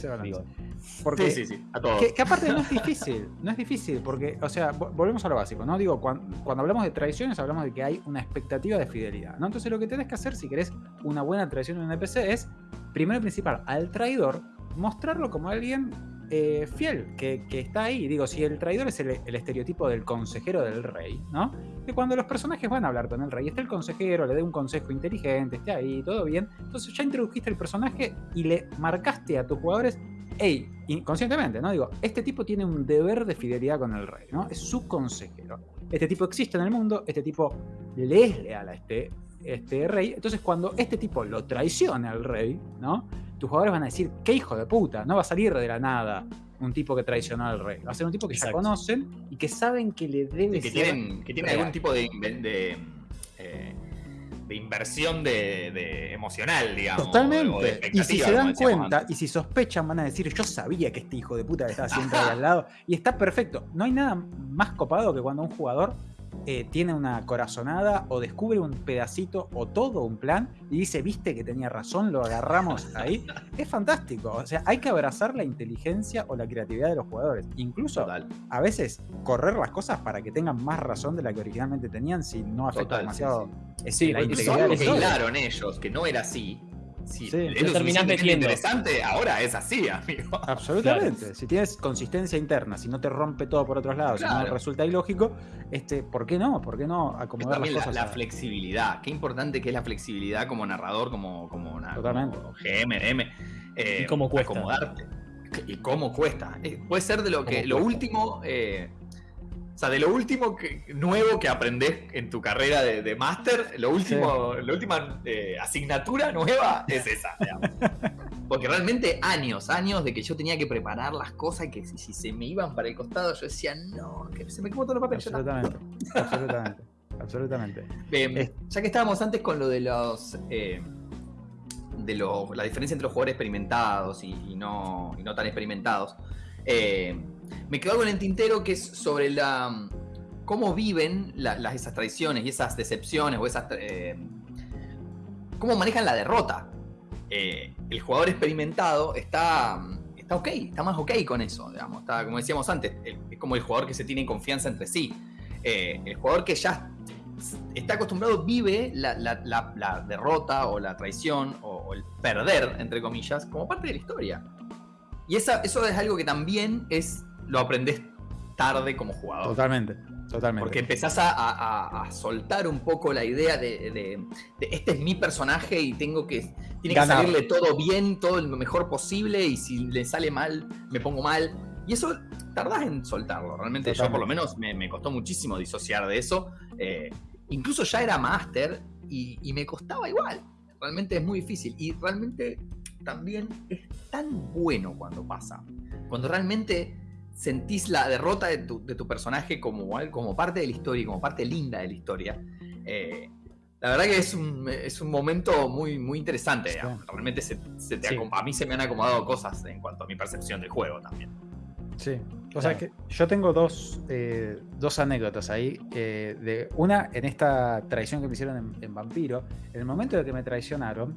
Porque, sí, sí, sí, a todos. Que, aparte no es difícil, no es difícil, porque, o sea, volvemos a lo básico, ¿no? Digo, cuando, cuando, hablamos de traiciones, hablamos de que hay una expectativa de fidelidad, ¿no? Entonces lo que tenés que hacer si querés una buena traición en un NPC es primero y principal, al traidor, mostrarlo como alguien eh, fiel, que, está ahí. Digo, si el traidor es el, estereotipo del consejero del rey, ¿no? Que cuando los personajes van a hablar con el rey, está el consejero, le dé un consejo inteligente, esté ahí, todo bien. Entonces ya introdujiste el personaje y le marcaste a tus jugadores, hey, inconscientemente, ¿no? Digo, este tipo tiene un deber de fidelidad con el rey, ¿no? Es su consejero. Este tipo existe en el mundo, este tipo le es leal a este este rey. Entonces, cuando este tipo lo traiciona al rey, ¿no? Tus jugadores van a decir, qué hijo de puta, no va a salir de la nada un tipo que traicionó al rey. Va a ser un tipo que ya conocen y que saben que le debe que Tienen, que tiene algún tipo de, de, eh, de inversión de, emocional, digamos. Totalmente. y si se dan cuenta y si sospechan, van a decir, yo sabía que este hijo de puta estaba siempre ahí al lado. Y está perfecto. No hay nada más copado que cuando un jugador eh, tiene una corazonada o descubre un pedacito o todo un plan y dice, viste que tenía razón, lo agarramos ahí. es fantástico. O sea, hay que abrazar la inteligencia o la creatividad de los jugadores. Incluso a veces correr las cosas para que tengan más razón de la que originalmente tenían si no afecta demasiado. Sí, la integridad. que ellos que no era así si sí, es terminás metiendo. interesante, ahora es así, amigo. Absolutamente. Si tienes consistencia interna, si no te rompe todo por otros lados, si no resulta ilógico, este, ¿por qué no? ¿Por qué no acomodar las cosas? La, flexibilidad. Qué importante que es la flexibilidad como narrador, como, como, una, Totalmente. GM, M. Eh, ¿Y cómo cuesta? Acomodarte. ¿Y cómo cuesta? Eh, puede ser de lo que. Lo último. Eh, sea, de lo último que, nuevo que aprendes en tu carrera de, de máster, lo último, la última eh, asignatura nueva es esa. digamos. Porque realmente años, años de que yo tenía que preparar las cosas y que si, si se me iban para el costado, yo decía, no, que se me quemó todo el papel. ya está". Absolutamente. absolutamente. Absolutamente. Bien, Es- ya que estábamos antes con lo de los. eh, de lo- la diferencia entre los jugadores experimentados y, y no, y no tan experimentados. eh, me quedó algo en el tintero que es sobre la. cómo viven la- las, esas traiciones y esas decepciones o esas. eh, cómo manejan la derrota. Eh, el jugador experimentado está. Está ok, está más ok con eso, digamos. Como decíamos antes, es como el jugador que se tiene confianza entre sí. Eh, el jugador que ya está acostumbrado, vive la derrota o la traición o, o el perder, entre comillas, como parte de la historia. Y esa, eso es algo que también es lo aprendes tarde como jugador. Totalmente. Totalmente. Porque empezás a, a- a- a soltar un poco la idea de, de- de este es mi personaje y tengo que. Tiene que salirle todo bien, todo lo mejor posible, y si le sale mal, me pongo mal. Y eso tardás en soltarlo. Realmente yo, por lo menos, me, me costó muchísimo disociar de eso. Eh, incluso ya era máster y, y me costaba igual. Realmente es muy difícil. Y realmente también es tan bueno cuando pasa. Cuando realmente sentís la derrota de tu, de tu personaje como, como parte de la historia, como parte linda de la historia. Eh, la verdad que es un, es un momento muy, muy interesante. Sí. Realmente se, se te Sí. a mí se me han acomodado cosas en cuanto a mi percepción del juego también. Sí. O sea que yo tengo dos, eh, dos anécdotas ahí. eh, de una, en esta traición que me hicieron en, en Vampiro, en el momento de que me traicionaron,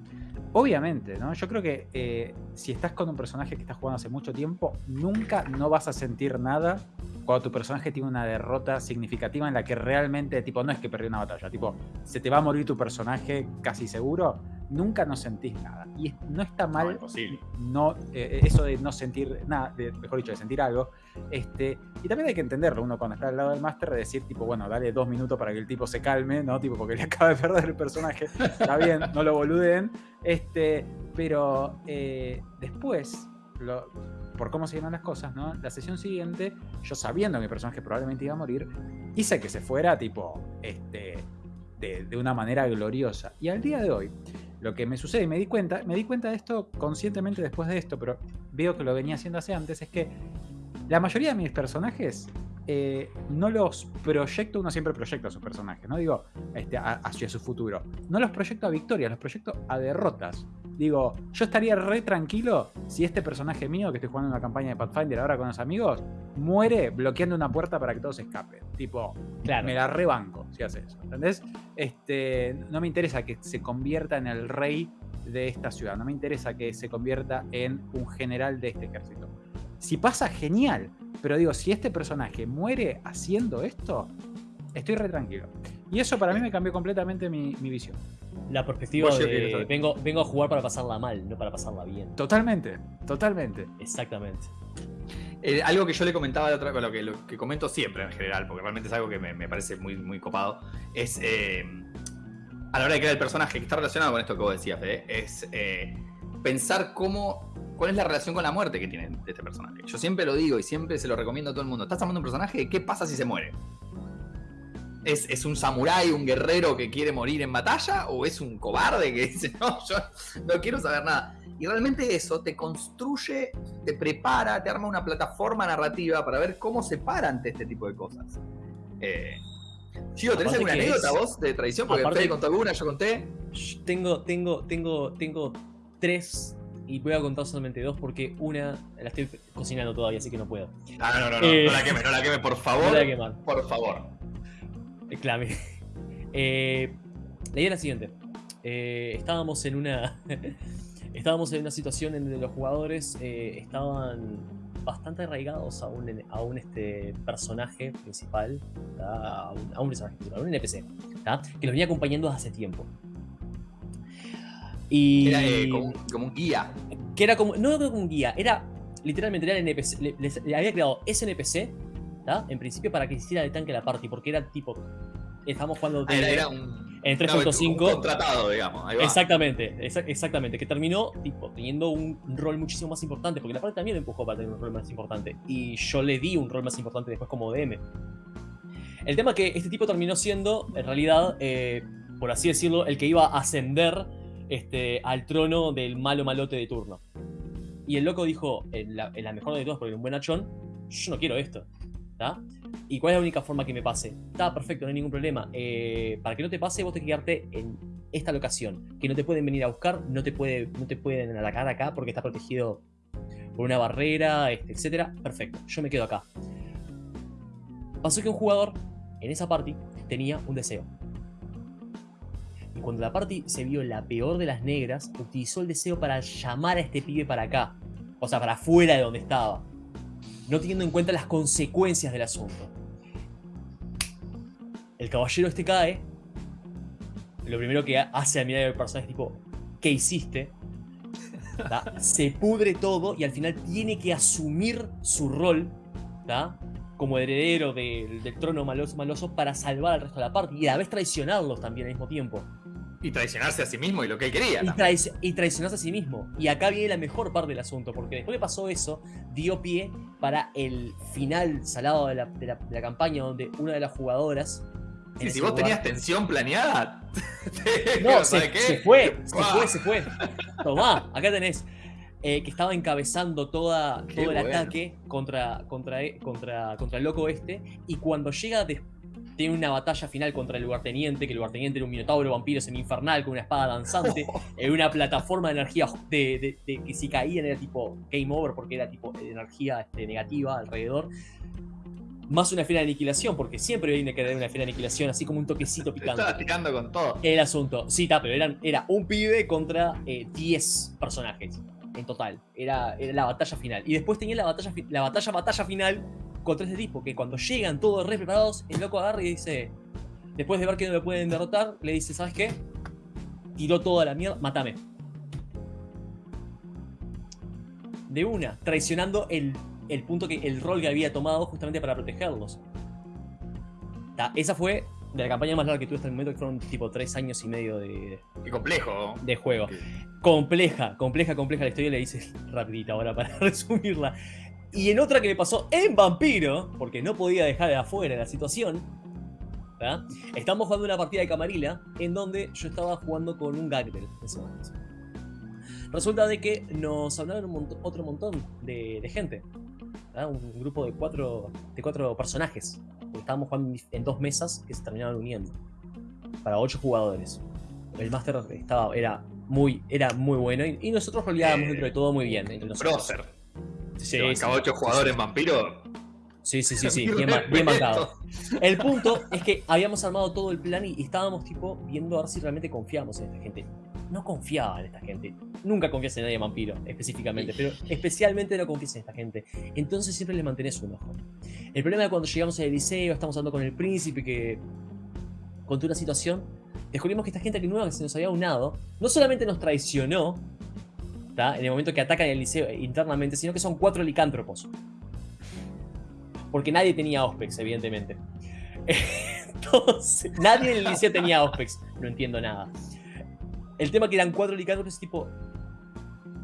obviamente, ¿no? Yo creo que eh, si estás con un personaje que estás jugando hace mucho tiempo, nunca no vas a sentir nada cuando tu personaje tiene una derrota significativa en la que realmente, tipo, no es que perdió una batalla, tipo, se te va a morir tu personaje casi seguro, nunca no sentís nada. Y no está mal no, eh, eso de no sentir nada, de- mejor dicho, de sentir algo. Este, y también hay que entenderlo, uno cuando está al lado del máster, de decir, tipo, bueno, dale dos minutos para que el tipo se calme, ¿no? Tipo, porque le acaba de perder el personaje. Está bien, no lo boluden. Este, pero eh, después, lo- por cómo se dieron las cosas, ¿no? La sesión siguiente, yo sabiendo que mi personaje probablemente iba a morir, hice que se fuera, tipo, este, de, de una manera gloriosa. Y al día de hoy, lo que me sucede, y me di cuenta, me di cuenta de esto conscientemente después de esto, pero veo que lo venía haciendo hace antes, es que la mayoría de mis personajes eh, no los proyecto, uno siempre proyecta a sus personajes, no digo este, a- hacia su futuro, no los proyecto a victorias, los proyecto a derrotas. Digo, yo estaría re tranquilo si este personaje mío, que estoy jugando una campaña de Pathfinder ahora con los amigos, muere bloqueando una puerta para que todos escapen. Tipo, Claro. me la rebanco si hace eso. ¿Entendés? Este, no me interesa que se convierta en el rey de esta ciudad. No me interesa que se convierta en un general de este ejército. Si pasa, genial. Pero digo, si este personaje muere haciendo esto, estoy re tranquilo. Y eso para mí me cambió completamente mi, mi visión. La perspectiva de vengo, vengo a jugar para pasarla mal, no para pasarla bien. Totalmente, totalmente. Exactamente. Eh, algo que yo le comentaba la otra, lo que, lo que comento siempre en general, porque realmente es algo que me, me parece muy, muy copado, es eh, a la hora de crear el personaje, que está relacionado con esto que vos decías, Fede, es eh, pensar cómo, cuál es la relación con la muerte que tiene este personaje. Yo siempre lo digo y siempre se lo recomiendo a todo el mundo. ¿Estás armando un personaje? ¿Qué pasa si se muere? ¿Es, es un samurái, un guerrero que quiere morir en batalla? ¿O es un cobarde que dice, no, yo no quiero saber nada? Y realmente eso te construye, te prepara, te arma una plataforma narrativa para ver cómo se para ante este tipo de cosas. Eh, Chico, ¿tenés alguna anécdota es- vos de tradición? Porque aparte- contó alguna, yo conté. Tengo, tengo, tengo, tengo tres y voy a contar solamente dos porque una la estoy cocinando todavía, así que no puedo. Ah, no, no, no, Eh, no la queme, no la queme, por favor. No la quemar. Por favor. Clame. Eh, la idea es la siguiente. Eh, estábamos en una. estábamos en una situación en donde los jugadores eh, estaban bastante arraigados a un, a un este, personaje principal. A, un, a un personaje principal, a un NPC. ¿tá? Que los venía acompañando desde hace tiempo. Y. Era eh, como, un- como un guía. que era como. No era como un guía, era. Literalmente era el NPC. Le había creado ese NPC. En principio para que hiciera de tanque la party. Porque era tipo. Estamos jugando. Ah, era, D&D. era un. En 3.5. contratado, digamos. Exactamente, exactamente. Que terminó tipo, teniendo un rol muchísimo más importante. Porque la parte también empujó para tener un rol más importante. Y yo le di un rol más importante después como DM. El tema que este tipo terminó siendo, en realidad, eh, por así decirlo, el que iba a ascender este, al trono del malo malote de turno. Y el loco dijo, en la, mejor de todos, porque un buen achón, yo no quiero esto. ¿Y cuál es la única forma que me pase? Está perfecto, no hay ningún problema. Eh, para que no te pase, vos te que quedarte en esta locación. Que no te pueden venir a buscar, no te, puede, no te pueden atacar acá porque está protegido por una barrera, este, etc. Perfecto, yo me quedo acá. Pasó que un jugador en esa party tenía un deseo. Y cuando la party se vio la peor de las negras, utilizó el deseo para llamar a este pibe para acá. O sea, para afuera de donde estaba. No teniendo en cuenta las consecuencias del asunto. El caballero este cae. Lo primero que hace al mirar al personaje es tipo, ¿qué hiciste? Se pudre todo y al final tiene que asumir su rol como heredero del, trono maloso para salvar al resto de la parte y a la vez traicionarlos también al mismo tiempo. Y traicionarse a sí mismo y lo que él quería. Y, traicionarse a sí mismo. Y acá viene la mejor parte del asunto, porque después que pasó eso, dio pie para el final salado de la, campaña, donde una de las jugadoras. Sí, si vos tenías tensión planeada. no, se, fue, se fue, se fue. Tomá, acá tenés. Eh, que estaba encabezando toda, todo el ataque contra, contra, contra, contra el loco este. Y cuando llega tiene una batalla final contra el lugarteniente, que el lugarteniente era un minotauro vampiro semi-infernal con una espada danzante, en una plataforma de energía de, que si caían era tipo game over porque era tipo energía este, negativa alrededor. Más una esfera de aniquilación, porque siempre viene que tener una esfera de aniquilación, así como un toquecito picante. Estaba tirando con todo. El asunto. Sí, está, pero eran, era un pibe contra 10 eh, personajes en total. Era, era la batalla final. Y después tenía la batalla, la batalla, batalla final contra este tipo, que cuando llegan todos re preparados, el loco agarra y dice, después de ver que no lo pueden derrotar, le dice, ¿sabes qué? Tiró toda la mierda, mátame. De una, traicionando el, el punto que el rol que había tomado justamente para protegerlos. esa fue de la campaña más larga que tuve hasta el momento, que fueron tipo tres años y medio de. Qué complejo. De juego. Compleja, compleja, compleja la historia, le dice rapidita ahora para resumirla. Y en otra que me pasó en Vampiro, porque no podía dejar de afuera la situación, estamos jugando una partida de Camarilla en donde yo estaba jugando con un Gagdel ese momento. Resulta de que nos hablaron otro montón de, gente, un grupo de cuatro, de cuatro personajes. Estábamos jugando en dos mesas que se terminaron uniendo para ocho jugadores. El máster estaba, era, muy, era muy bueno y, nosotros roleábamos dentro de todo muy bien. Entre Sí, sí, ocho jugadores vampiro. Sí, sí, sí, sí, bien, bien El punto es que habíamos armado todo el plan y estábamos tipo viendo a ver si realmente confiamos en esta gente. No confiaba en esta gente. Nunca confías en nadie vampiro, específicamente, pero especialmente no confías en esta gente. Entonces siempre le mantenés un ojo. El problema es cuando llegamos al liceo, estamos hablando con el príncipe que contó una situación, descubrimos que esta gente que nueva que se nos había unado, no solamente nos traicionó, en el momento que atacan el liceo internamente, sino que son cuatro licántropos. Porque nadie tenía Ospex, evidentemente. Entonces, nadie en el liceo tenía Ospex. No entiendo nada. El tema que eran cuatro licántropos, tipo.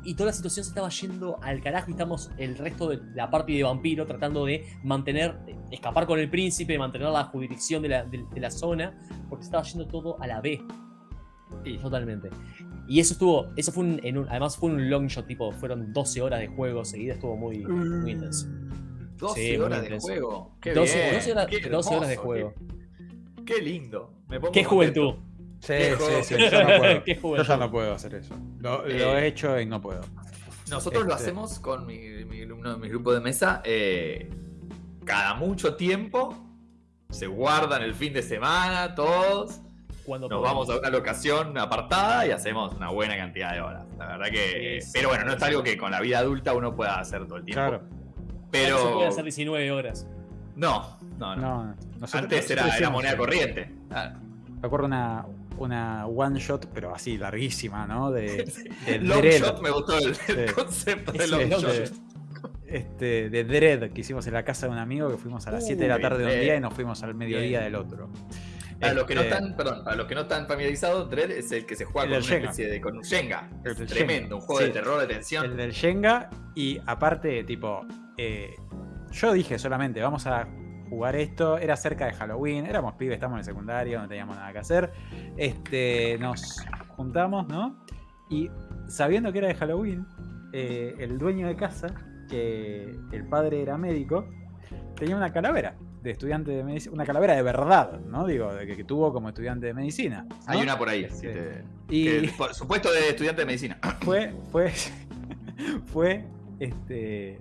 Y toda la situación se estaba yendo al carajo y estamos el resto de la parte de vampiro tratando de mantener, escapar con el príncipe, mantener la jurisdicción de la, de la zona, porque estaba yendo todo a la B. Totalmente. Y eso estuvo, eso fue un, en un, además fue un long shot, tipo, fueron 12 horas de juego seguida, estuvo muy, muy intenso. 12 horas de juego. Qué 12, bien. 12, horas, 12 horas, de juego. Qué, lindo. qué juventud. Sí, sí, sí, yo no puedo. yo ya no puedo hacer eso. Lo, lo, he eh, hecho y no puedo. Nosotros lo este hacemos con mi, mi, uno de mis grupos de mesa. Eh, cada mucho tiempo se guardan el fin de semana todos nos vamos a una locación apartada y hacemos una buena cantidad de horas. La verdad que. pero bueno, no es algo que con la vida adulta uno pueda hacer todo el tiempo. Claro. Pero. No se puede hacer 19 horas. No, no, no. Antes era, moneda corriente. Ah. Me acuerdo una, una one shot, pero así larguísima, ¿no? De, de long shot me gustó el, concepto de long shot. Este, de Dread que hicimos en la casa de un amigo que fuimos a las 7 de la tarde de un día y nos fuimos al mediodía del otro. Para los que no Este, están, perdón, para los que no están familiarizados, Dread es el que se juega El con una Shenga. especie de con un Shenga. El Es tremendo, Shenga, un juego sí. de terror, de tensión. El del Shenga y aparte, tipo, eh, yo dije solamente, vamos a jugar esto, era cerca de Halloween, éramos pibes, estamos en el secundario, no teníamos nada que hacer, este, nos juntamos, ¿no? Y sabiendo que era de Halloween, eh, el dueño de casa, que el padre era médico, tenía una calavera de estudiante de medicina, una calavera de verdad, ¿no? Digo, de que, que tuvo como estudiante de medicina. ¿no? Hay una por ahí. Sí. que te- Y que, por supuesto de estudiante de medicina. fue, fue, fue, este,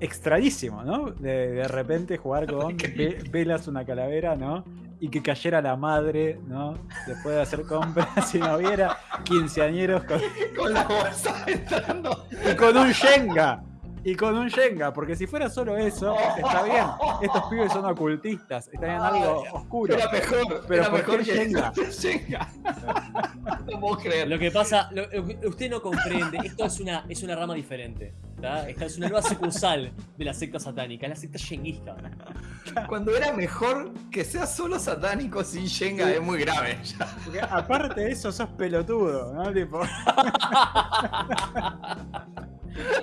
extrañísimo, ¿no? De, de repente jugar con ve- velas una calavera, ¿no? Y que cayera la madre, ¿no? Después de hacer compras y no hubiera quinceañeros con, con la bolsa entrando. y con un Shenga. Y con un Shenga, porque si fuera solo eso, está bien. Estos pibes son ocultistas, están en algo oscuro. Era mejor, Pero era ¿por mejor Shenga? Shenga. no puedo creer. Lo que pasa, lo- usted no comprende, esto es una, es una rama diferente. ¿tá? Esta es una nueva sucursal de la secta satánica, la secta shenguista. Cuando era mejor que sea solo satánico sin Shenga es muy grave. ya. Porque aparte de eso, sos pelotudo, ¿no? Tipo.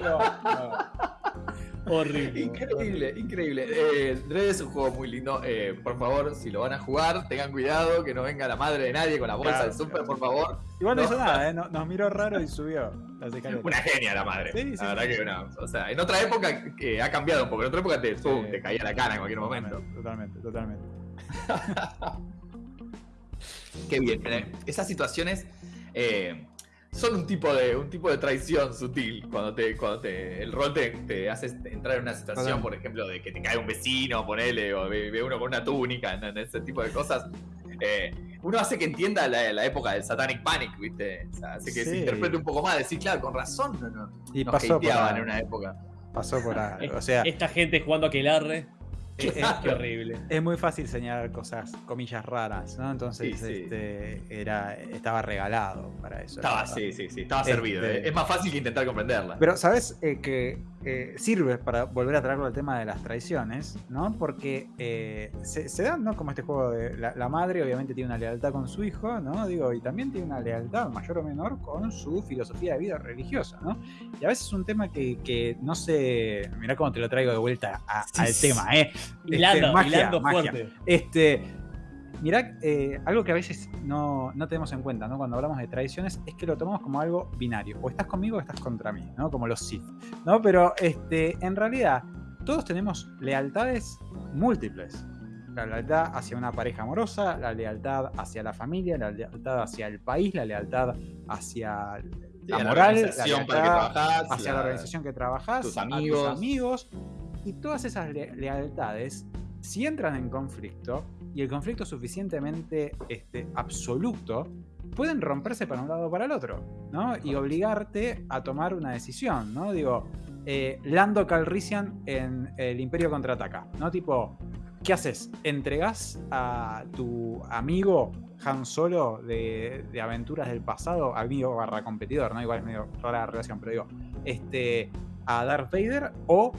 No, no. Horrible. Increíble, increíble. Eh, Dread es un juego muy lindo. Eh, por favor, si lo van a jugar, tengan cuidado que no venga la madre de nadie con la bolsa Claro, del super, claro. por favor. Igual no No. hizo nada, ¿eh? No- Nos miró raro y subió. Una genia la madre. Sí, sí, la verdad sí. que una. O sea, en otra época que ha cambiado un poco. En otra época te, pum, Sí. te caía la cara en cualquier momento. Totalmente, totalmente. Qué bien. eh, Esas situaciones eh, son un tipo de un tipo de traición sutil cuando te cuando te el rol te, te hace entrar en una situación, por ejemplo, de que te cae un vecino, ponele, o ve, ve uno con una túnica, en, en ese tipo de cosas. Eh, uno hace que entienda la, la época del Satanic Panic, ¿viste? O sea, hace que se interprete un poco más, decir, claro, con razón no, no, Y nos pasó por, hateaban en una época. pasó por. Es- O sea, Esta gente jugando a Aquelarre, es, qué horrible. es muy fácil señalar cosas, comillas raras, ¿no? Entonces, Sí, sí. este, era, estaba regalado para eso. Estaba, sí, sí, sí, estaba Este- servido. eh. Es más fácil que intentar comprenderla. Pero, ¿sabes? Eh, que eh, sirve para volver a traerlo al tema de las traiciones, ¿no? Porque eh, se, se dan, ¿no? Como este juego de la, la madre, obviamente, tiene una lealtad con su hijo, ¿no? Digo, y también tiene una lealtad, mayor o menor, con su filosofía de vida religiosa, ¿no? Y a veces es un tema que, que no sé. Mirá cómo te lo traigo de vuelta a- Sí, al sí. tema, ¿eh? Hilando, magia, hilando magia. fuerte. Este. Mirá, eh, algo que a veces no, no tenemos en cuenta, ¿no? Cuando hablamos de tradiciones, es que lo tomamos como algo binario. O estás conmigo o estás contra mí, ¿no? Como los Sith. ¿No? Pero este, en realidad, todos tenemos lealtades múltiples. La lealtad hacia una pareja amorosa, la lealtad hacia la familia, la lealtad hacia el país, la lealtad hacia la a moral, la lealtad trabajás, hacia la, la- organización que trabajas, tus a amigos. tus amigos. Y todas esas le- lealtades, si entran en conflicto, y el conflicto suficientemente este, absoluto, pueden romperse para un lado o para el otro, ¿no? Y obligarte a tomar una decisión, ¿no? Digo, eh, Lando Calrissian en El Imperio Contraataca, ¿no? Tipo, ¿qué haces? ¿Entregás a tu amigo Han Solo de, de aventuras del pasado, amigo barra competidor, ¿no? Igual es medio rara la relación, pero digo, este, a Darth Vader o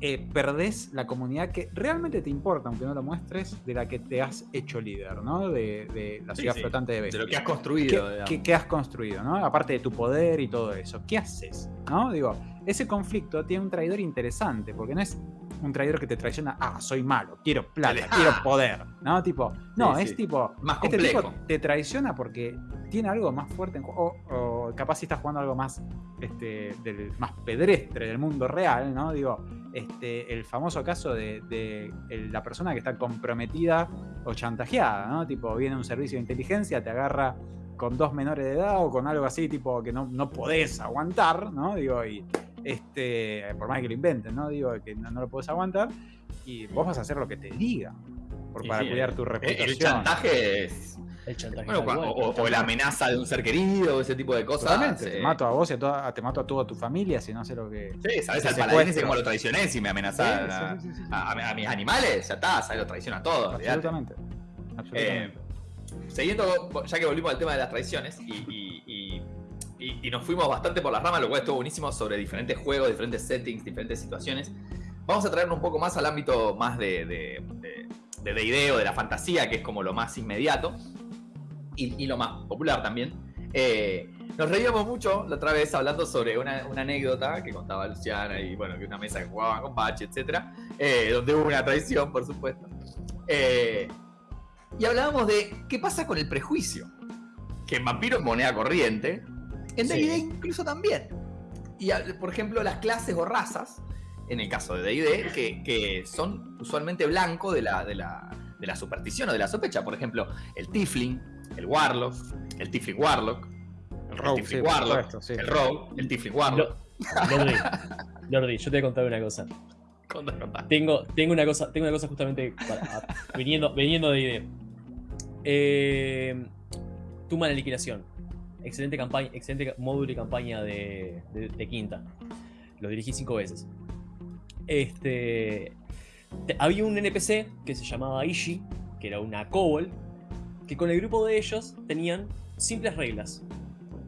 eh, perdés la comunidad que realmente te importa, aunque no lo muestres, de la que te has hecho líder, ¿no? De, de la ciudad sí, flotante de de Beskar. lo que has construido. ¿Qué, qué- qué has construido, ¿no? Aparte de tu poder y todo eso. ¿Qué haces? ¿No? Digo, ese conflicto tiene un traidor interesante, porque no es un traidor que te traiciona, ah, soy malo, quiero plata, quiero poder, ¿no? Tipo, no, Sí, es sí. tipo, Más este tipo te traiciona porque tiene algo más fuerte en juego, o, o capaz si estás jugando algo más, este, del, más pedestre del mundo real, ¿no? Digo, este, el famoso caso de, la persona que está comprometida o chantajeada, ¿no? Tipo, viene un servicio de inteligencia, te agarra con dos menores de edad o con algo así, tipo, que no, no podés aguantar, ¿no? Digo, y este, por más que lo inventen, ¿no? Digo, que no, no lo podés aguantar, y vos vas a hacer lo que te diga, por, para sí, cuidar el- tu el- reputación. El chantaje es. El chantaje. Bueno, cual. o, o la amenaza de un ser querido, ese tipo de cosas. Totalmente, te eh, mato a vos y a toda, te mato a toda tu familia si no sé lo que. Sí, sabes al paladín cómo lo traicioné si me amenazaba Sí, a, sí, sí, sí, sí. a- a mis animales, ya está, sabes, lo traiciona a todos. Absolutamente. Absolutamente. Eh, siguiendo, ya que volvimos al tema de las traiciones y, y- y- y- y nos fuimos bastante por las ramas, lo cual estuvo buenísimo sobre diferentes juegos, diferentes settings, diferentes situaciones. Vamos a traernos un poco más al ámbito más de, de- de- de D&D o de la fantasía, que es como lo más inmediato y, lo más popular también. Eh, nos reíamos mucho la otra vez hablando sobre una, anécdota que contaba Luciana y bueno, que una mesa que jugaban con Bachi, etcétera, eh, donde hubo una traición, por supuesto. Eh, y hablábamos de qué pasa con el prejuicio, que en Vampiro es moneda corriente, en D&D incluso también. Y por ejemplo, las clases o razas, en el caso de D&D, que, que, son usualmente blanco de la, de, la, de la superstición o de la sospecha. Por ejemplo, el Tifling, el Warlock, el Tifling Warlock, el Rogue, el Warlock, el Rogue, el Tifling Warlock. Lordi, yo te voy a contar una cosa. Tengo, tengo, una cosa, tengo una cosa justamente viniendo, viniendo de idea. Eh, Tuma la liquidación. Excelente campaña, excelente módulo y campaña de, quinta. Lo dirigí cinco veces. Este. Había un NPC que se llamaba Ishi, que era una kobold, que con el grupo de ellos tenían simples reglas.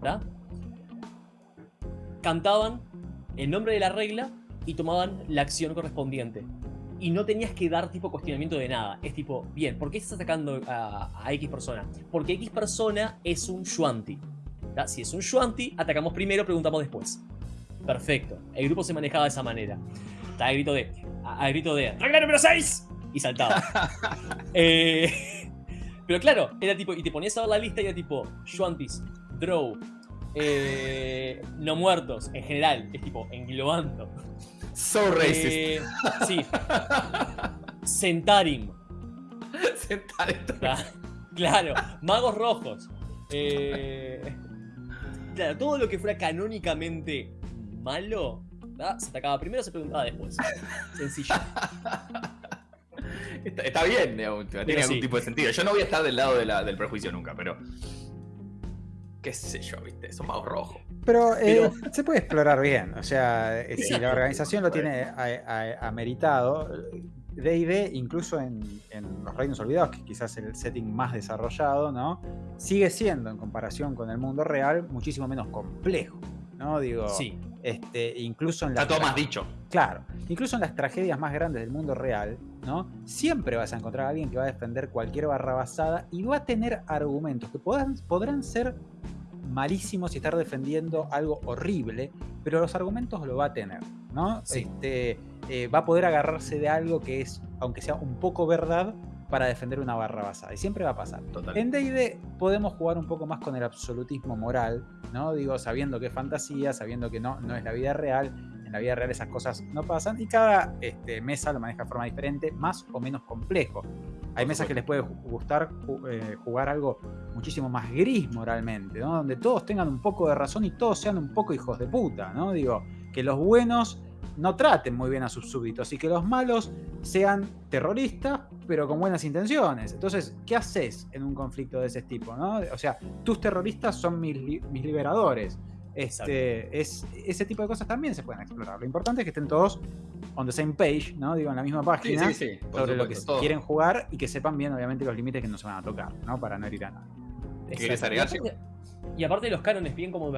¿verdad? Cantaban el nombre de la regla y tomaban la acción correspondiente. Y no tenías que dar tipo cuestionamiento de nada. Es tipo, bien, ¿por qué estás atacando a, X persona? Porque X persona es un Shuanti. Si es un Shuanti, atacamos primero, preguntamos después. Perfecto. El grupo se manejaba de esa manera. Está a grito de. A, grito de. ¡Regla número 6! Y saltaba. Eh, pero claro, era tipo. Y te ponías a ver la lista y era tipo. Shuantis, Drow, eh, no muertos, en general. Es tipo, englobando. So racist. Eh, sí. Centarim. Centarim. Claro, magos rojos. Eh, claro, todo lo que fuera canónicamente malo, se atacaba primero, se preguntaba después. Sencillo. Está, bien, tiene algún tipo de sentido. Yo no voy a estar del lado del prejuicio nunca, pero qué sé yo, ¿viste? Son magos rojos. Pero, eh, se puede explorar bien. O sea, eh, si la organización lo tiene ameritado, D&D, incluso en, los Reinos Olvidados, que quizás es el setting más desarrollado, ¿no? Sigue siendo, en comparación con el mundo real, muchísimo menos complejo, ¿no? Digo, sí. este, incluso en las... Está todo más dicho. Claro. Incluso en las tragedias más grandes del mundo real, ¿no? Siempre vas a encontrar a alguien que va a defender cualquier barra basada y va a tener argumentos que podrán, podrán ser malísimos y estar defendiendo algo horrible, pero los argumentos lo va a tener, ¿no? Este, eh, va a poder agarrarse de algo que es, aunque sea un poco verdad, para defender una barra basada. Y siempre va a pasar. En D&D podemos jugar un poco más con el absolutismo moral, ¿no? Digo, sabiendo que es fantasía, sabiendo que no, no es la vida real. En la vida real esas cosas no pasan y cada este, mesa lo maneja de forma diferente, más o menos complejo. Hay mesas que les puede gustar eh, jugar algo muchísimo más gris moralmente, ¿no? Donde todos tengan un poco de razón y todos sean un poco hijos de puta, ¿no? Digo, que los buenos no traten muy bien a sus súbditos y que los malos sean terroristas, pero con buenas intenciones. Entonces, ¿qué haces en un conflicto de ese tipo? ¿no? O sea, tus terroristas son mis, mis liberadores. Este, es, ese tipo de cosas también se pueden explorar. Lo importante es que estén todos on the same page, ¿no? Digo, en la misma página sobre lo que quieren jugar y que sepan bien, obviamente, los límites que no se van a tocar, ¿no? Para no herir a nadie. ¿Quieres agregar? Y aparte de los cánones, bien como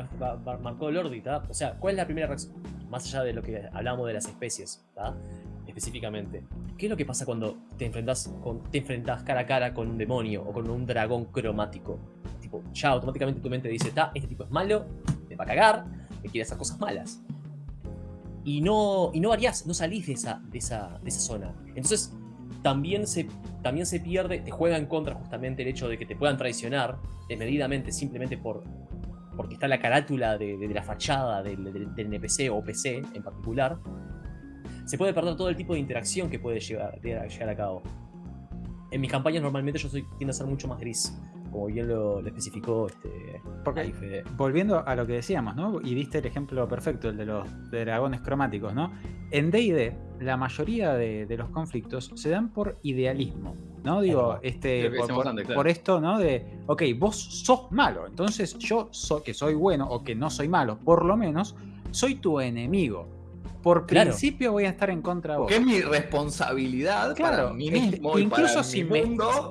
marcó Lordi, O sea, ¿cuál es la primera reacción? Más allá de lo que hablábamos de las especies, Específicamente. ¿Qué es lo que pasa cuando te enfrentas, con, te enfrentas cara a cara con un demonio o con un dragón cromático? Tipo, ya automáticamente tu mente dice, está, este tipo es malo, te va a cagar, me quiere hacer cosas malas. Y no, y no variás, no salís de esa, de esa, de esa zona. Entonces, también se, también se pierde, te juega en contra justamente el hecho de que te puedan traicionar desmedidamente simplemente por, porque está la carátula de, la fachada del, NPC o PC en particular, se puede perder todo el tipo de interacción que puede llegar, llegar a cabo. En mis campañas normalmente yo soy, tiendo a ser mucho más gris como bien lo, especificó este, Porque, Volviendo a lo que decíamos, ¿no? Y diste el ejemplo perfecto, el de los dragones cromáticos, ¿no? En D&D, la mayoría de, los conflictos se dan por idealismo, ¿no? Digo, este, por, esto, ¿no? De, ok, vos sos malo, entonces yo que soy bueno o que no soy malo, por lo menos, soy tu enemigo. Por principio voy a estar en contra de vos. Porque es mi responsabilidad claro, para mí este, mismo incluso si me,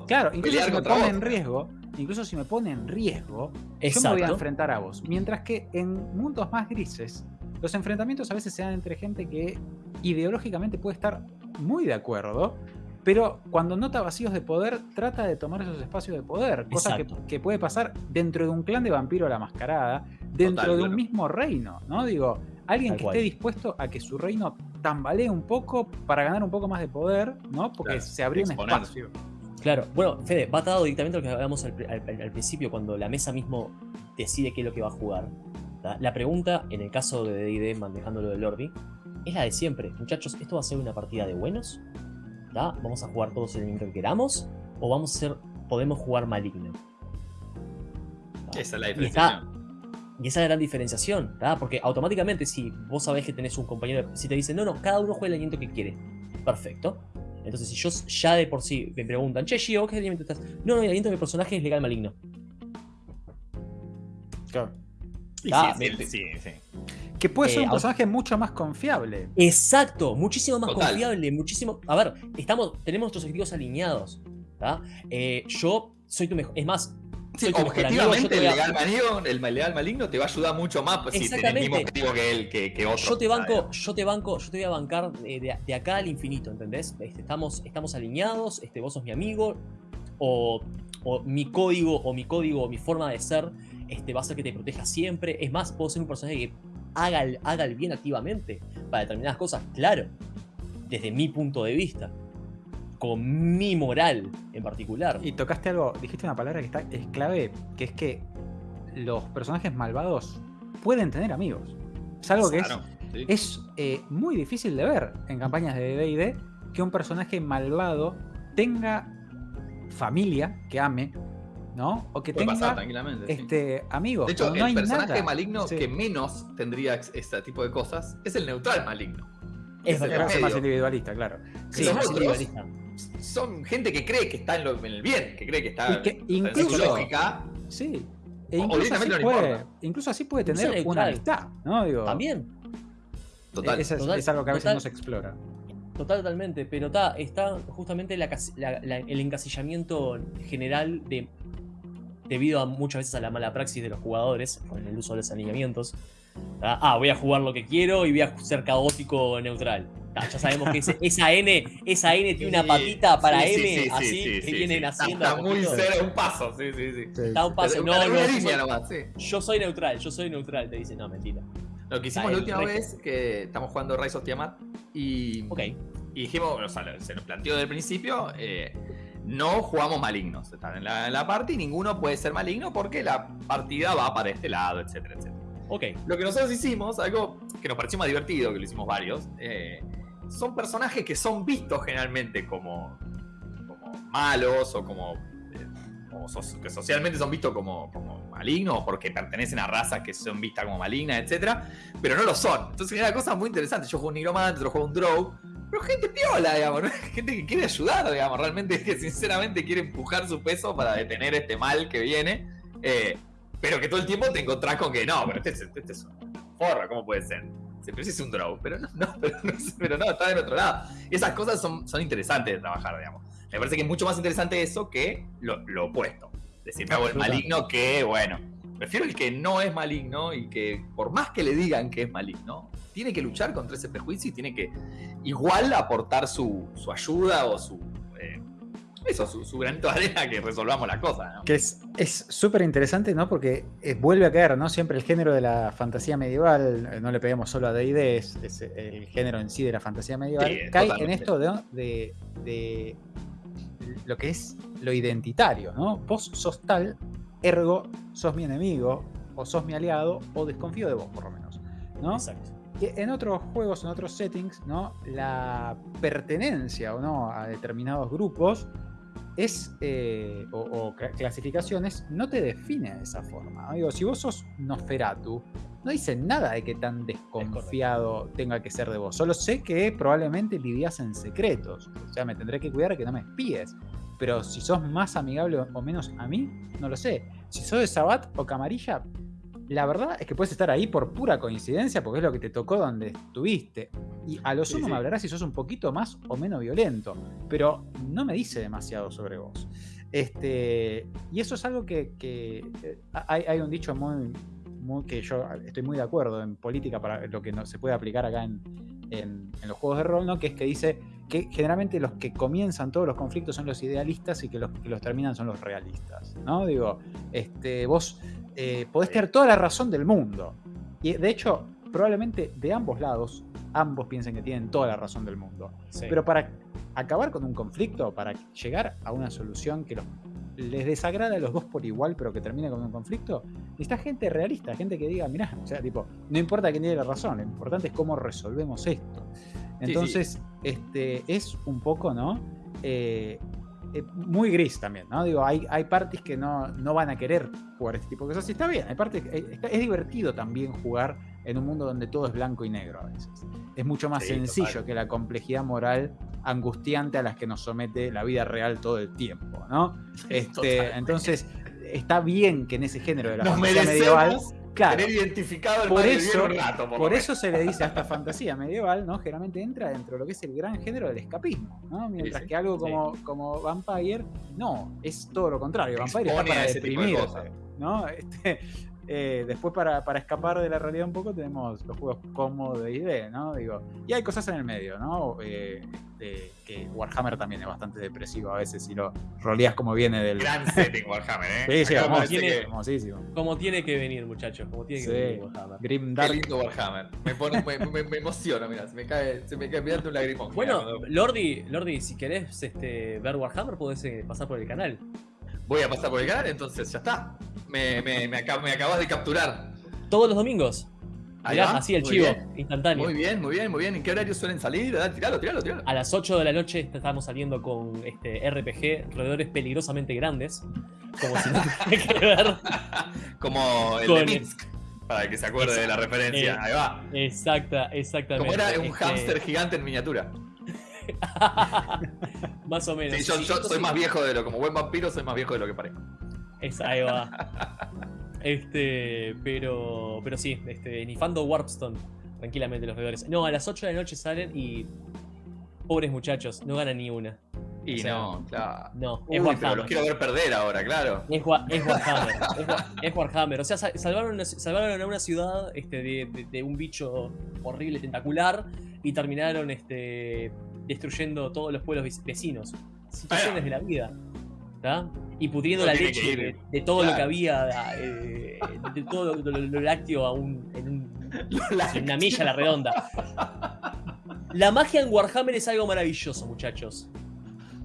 Claro, incluso si me pone en riesgo, incluso si me pone en riesgo, yo me voy a enfrentar a vos. Mientras que en mundos más grises, los enfrentamientos a veces se dan entre gente que ideológicamente puede estar muy de acuerdo, pero cuando nota vacíos de poder, trata de tomar esos espacios de poder, cosa que, puede pasar dentro de un clan de vampiro a la mascarada, dentro de un mismo reino, ¿no? Digo, alguien que esté dispuesto a que su reino tambalee un poco para ganar un poco más de poder, ¿no? Porque se abrió un espacio. Claro, bueno, Fede, va atado directamente a lo que hablábamos al, principio, cuando la mesa mismo decide qué es lo que va a jugar. La pregunta, en el caso de D&D manejando lo de Lordi, es la de siempre. Muchachos, ¿esto va a ser una partida de buenos? ¿Vamos a jugar todos el que queramos? ¿O vamos a ser, podemos jugar maligno? Esa es la diferenciación. Y, esa es la gran diferenciación, Porque automáticamente si vos sabés que tenés un compañero, si te dicen, no, no, cada uno juega el aliento que quiere. Perfecto. Entonces si yo ya de por sí me preguntan, che, Gio, ¿qué aliento estás? No, no, el aliento de mi personaje es legal maligno. Claro. sí, sí, sí. Que puede ser un eh, personaje mucho más confiable. Exacto, muchísimo más confiable, muchísimo. A ver, estamos, tenemos nuestros objetivos alineados. Eh, yo soy tu mejor. Es más, objetivamente, el, legal maligno, el legal maligno te va a ayudar mucho más si tienes el mismo objetivo que él, que, otro. Yo te banco, yo te banco, yo te voy a bancar de, acá al infinito, ¿entendés? Este, estamos, estamos alineados, este, vos sos mi amigo, o, o, mi código, o mi código, o mi forma de ser, este, va a ser que te proteja siempre. Es más, puedo ser un personaje que haga el, haga el bien activamente para determinadas cosas, claro, desde mi punto de vista, con mi moral en particular. Y tocaste algo, dijiste una palabra que está, es clave, que es que los personajes malvados pueden tener amigos. Es algo que es, eh, muy difícil de ver en campañas de D&D que un personaje malvado tenga familia que ame, ¿no? O que tenga este, amigos. De hecho, el personaje maligno que menos tendría este tipo de cosas es el neutral maligno. Es, es más individualista, claro. Sí, más individualista. Son gente que cree que está en, el bien, que cree que está que incluso, lógica. Sí. E incluso, así puede, incluso, así puede, tener una amistad, ¿no? Digo, También. Total. Es, es, algo que a veces no se explora. Totalmente, pero está, está justamente el encasillamiento general de debido a muchas veces a la mala praxis de los jugadores con el uso de los alineamientos. Ah, voy a jugar lo que quiero y voy a ser caótico neutral. Ya sabemos que esa N, esa N tiene una patita para M, así que vienen haciendo. Está muy cero, un paso, sí, sí, sí. Está un paso, no, no, yo soy neutral, yo soy neutral, te dice, no, mentira. Lo que hicimos la última vez, que estamos jugando Rise of Tiamat, y, y dijimos, o sea, se nos planteó desde el principio, eh, no jugamos malignos. Están en la, en parte y ninguno puede ser maligno porque la partida va para este lado, etcétera, etcétera. Ok. Lo que nosotros hicimos, algo que nos pareció más divertido, que lo hicimos varios, eh, son personajes que son vistos generalmente como, malos o como. Eh, que socialmente son vistos como, como malignos porque pertenecen a razas que son vistas como malignas, etcétera, pero no lo son. Entonces era cosa muy interesante. Yo juego un nigromante, otro juego un drow, pero gente piola, digamos, gente que quiere ayudar, digamos, realmente que sinceramente quiere empujar su peso para detener este mal que viene, eh, pero que todo el tiempo te encontrás con que no, pero este, es, este es un forra, ¿cómo puede ser? Pero es un draw, pero no, no, pero no, está del otro lado. Esas cosas son, son interesantes de trabajar, digamos. Me parece que es mucho más interesante eso que lo, lo opuesto. Decir, me hago el maligno que, bueno, prefiero el que no es maligno y que por más que le digan que es maligno, tiene que luchar contra ese prejuicio y tiene que igual aportar su, ayuda o su... Eh, eso, su, su, granito de arena que resolvamos la cosa. Que es súper interesante, ¿no? Porque eh, vuelve a caer, ¿no? Siempre el género de la fantasía medieval, eh, no le peguemos solo a D&D, es, el género en sí de la fantasía medieval, cae en esto de, de, lo que es lo identitario, ¿no? Vos sos tal, ergo sos mi enemigo, o sos mi aliado, o desconfío de vos, por lo menos, ¿no? Exacto en otros juegos, en otros settings, ¿no? la pertenencia o no a determinados grupos es, eh, o, clasificaciones no te define de esa forma. Digo, si vos sos Nosferatu, no dice nada de que tan desconfiado tenga que ser de vos. Solo sé que probablemente vivías en secretos. O sea, me tendré que cuidar de que no me espíes. Pero si sos más amigable o menos a mí, no lo sé. Si sos de Sabat o Camarilla, la verdad es que puedes estar ahí por pura coincidencia, porque es lo que te tocó donde estuviste. Y a lo sumo me hablarás si sos un poquito más o menos violento, pero no me dice demasiado sobre vos. Este, y eso es algo que, eh, hay, un dicho muy, que yo estoy muy de acuerdo en política para lo que no, se puede aplicar acá en, en, los juegos de rol, ¿no? que es que dice que generalmente los que comienzan todos los conflictos son los idealistas y que los que los terminan son los realistas, ¿no? Digo, este, vos eh, podés tener toda la razón del mundo. Y de hecho, probablemente de ambos lados, ambos piensen que tienen toda la razón del mundo. Pero para acabar con un conflicto, para llegar a una solución que les desagrada a los dos por igual, pero que termine con un conflicto, está gente realista, gente que diga, mirá, o sea, tipo, no importa quién tiene la razón, lo importante es cómo resolvemos esto. Entonces, este es un poco, ¿no? Eh, eh, muy gris también, ¿no? Digo, hay, hay partes que no, no, van a querer jugar este tipo de cosas. Y está bien, hay partes, eh, es divertido también jugar en un mundo donde todo es blanco y negro a veces. Es mucho más sencillo que la complejidad moral angustiante a las que nos somete la vida real todo el tiempo, ¿no? Este, entonces, está bien que en ese género de la fantasía medieval Claro. identificado el por eso, por, eso se le dice a esta fantasía medieval, ¿no? Generalmente entra dentro de lo que es el gran género del escapismo, ¿no? Mientras que algo como, como Vampire, no, es todo lo contrario. Vampire está para deprimirse, ¿no? Este, eh, después, para, para, escapar de la realidad un poco, tenemos los juegos como de ID, ¿no? Digo, y hay cosas en el medio, ¿no? Eh, que Warhammer también es bastante depresivo a veces si lo roleas como viene del. Gran setting Warhammer, ¿eh? Sí, sí, como tiene, que venir, muchachos. Como tiene que venir Warhammer. Grim Dark. Qué lindo Warhammer. Me, pone, me, me, emociona, mira, se me cae, se me cae mirando un lagrimón. Bueno, Lordi, Lordi, si querés este, ver Warhammer, podés eh, pasar por el canal. Voy a pasar por el canal, entonces ya está. Me, me, me, acabas de capturar. Todos los domingos. así el chivo, instantáneo. Muy bien, muy bien, muy bien. ¿En qué horario suelen salir? Tiralo, tiralo, tiralo. A las 8 de la noche estamos saliendo con este RPG, roedores peligrosamente grandes. Como si no que ver. como el de Minsk. Para que se acuerde de la referencia. Ahí va. Exacta, exactamente. Como era un este hámster gigante en miniatura. más o menos. Sí, yo, soy más viejo de lo, como buen vampiro, soy más viejo de lo que parezco. Esa, ahí va. este, pero, pero sí, este, nifando Warpstone, tranquilamente los veedores. No, a las 8 de la noche salen y. Pobres muchachos, no ganan ni una. Y no, claro. No, es Warhammer. los quiero ver perder ahora, claro. Es, Warhammer. es, Warhammer. O sea, salvaron, salvaron a una ciudad este, de, de, un bicho horrible, tentacular, y terminaron este, destruyendo todos los pueblos vecinos. Situaciones de la vida. Y pudriendo la leche de, todo lo que había, eh, de todo lo, lácteo a un, en, una milla a la redonda. La magia en Warhammer es algo maravilloso, muchachos.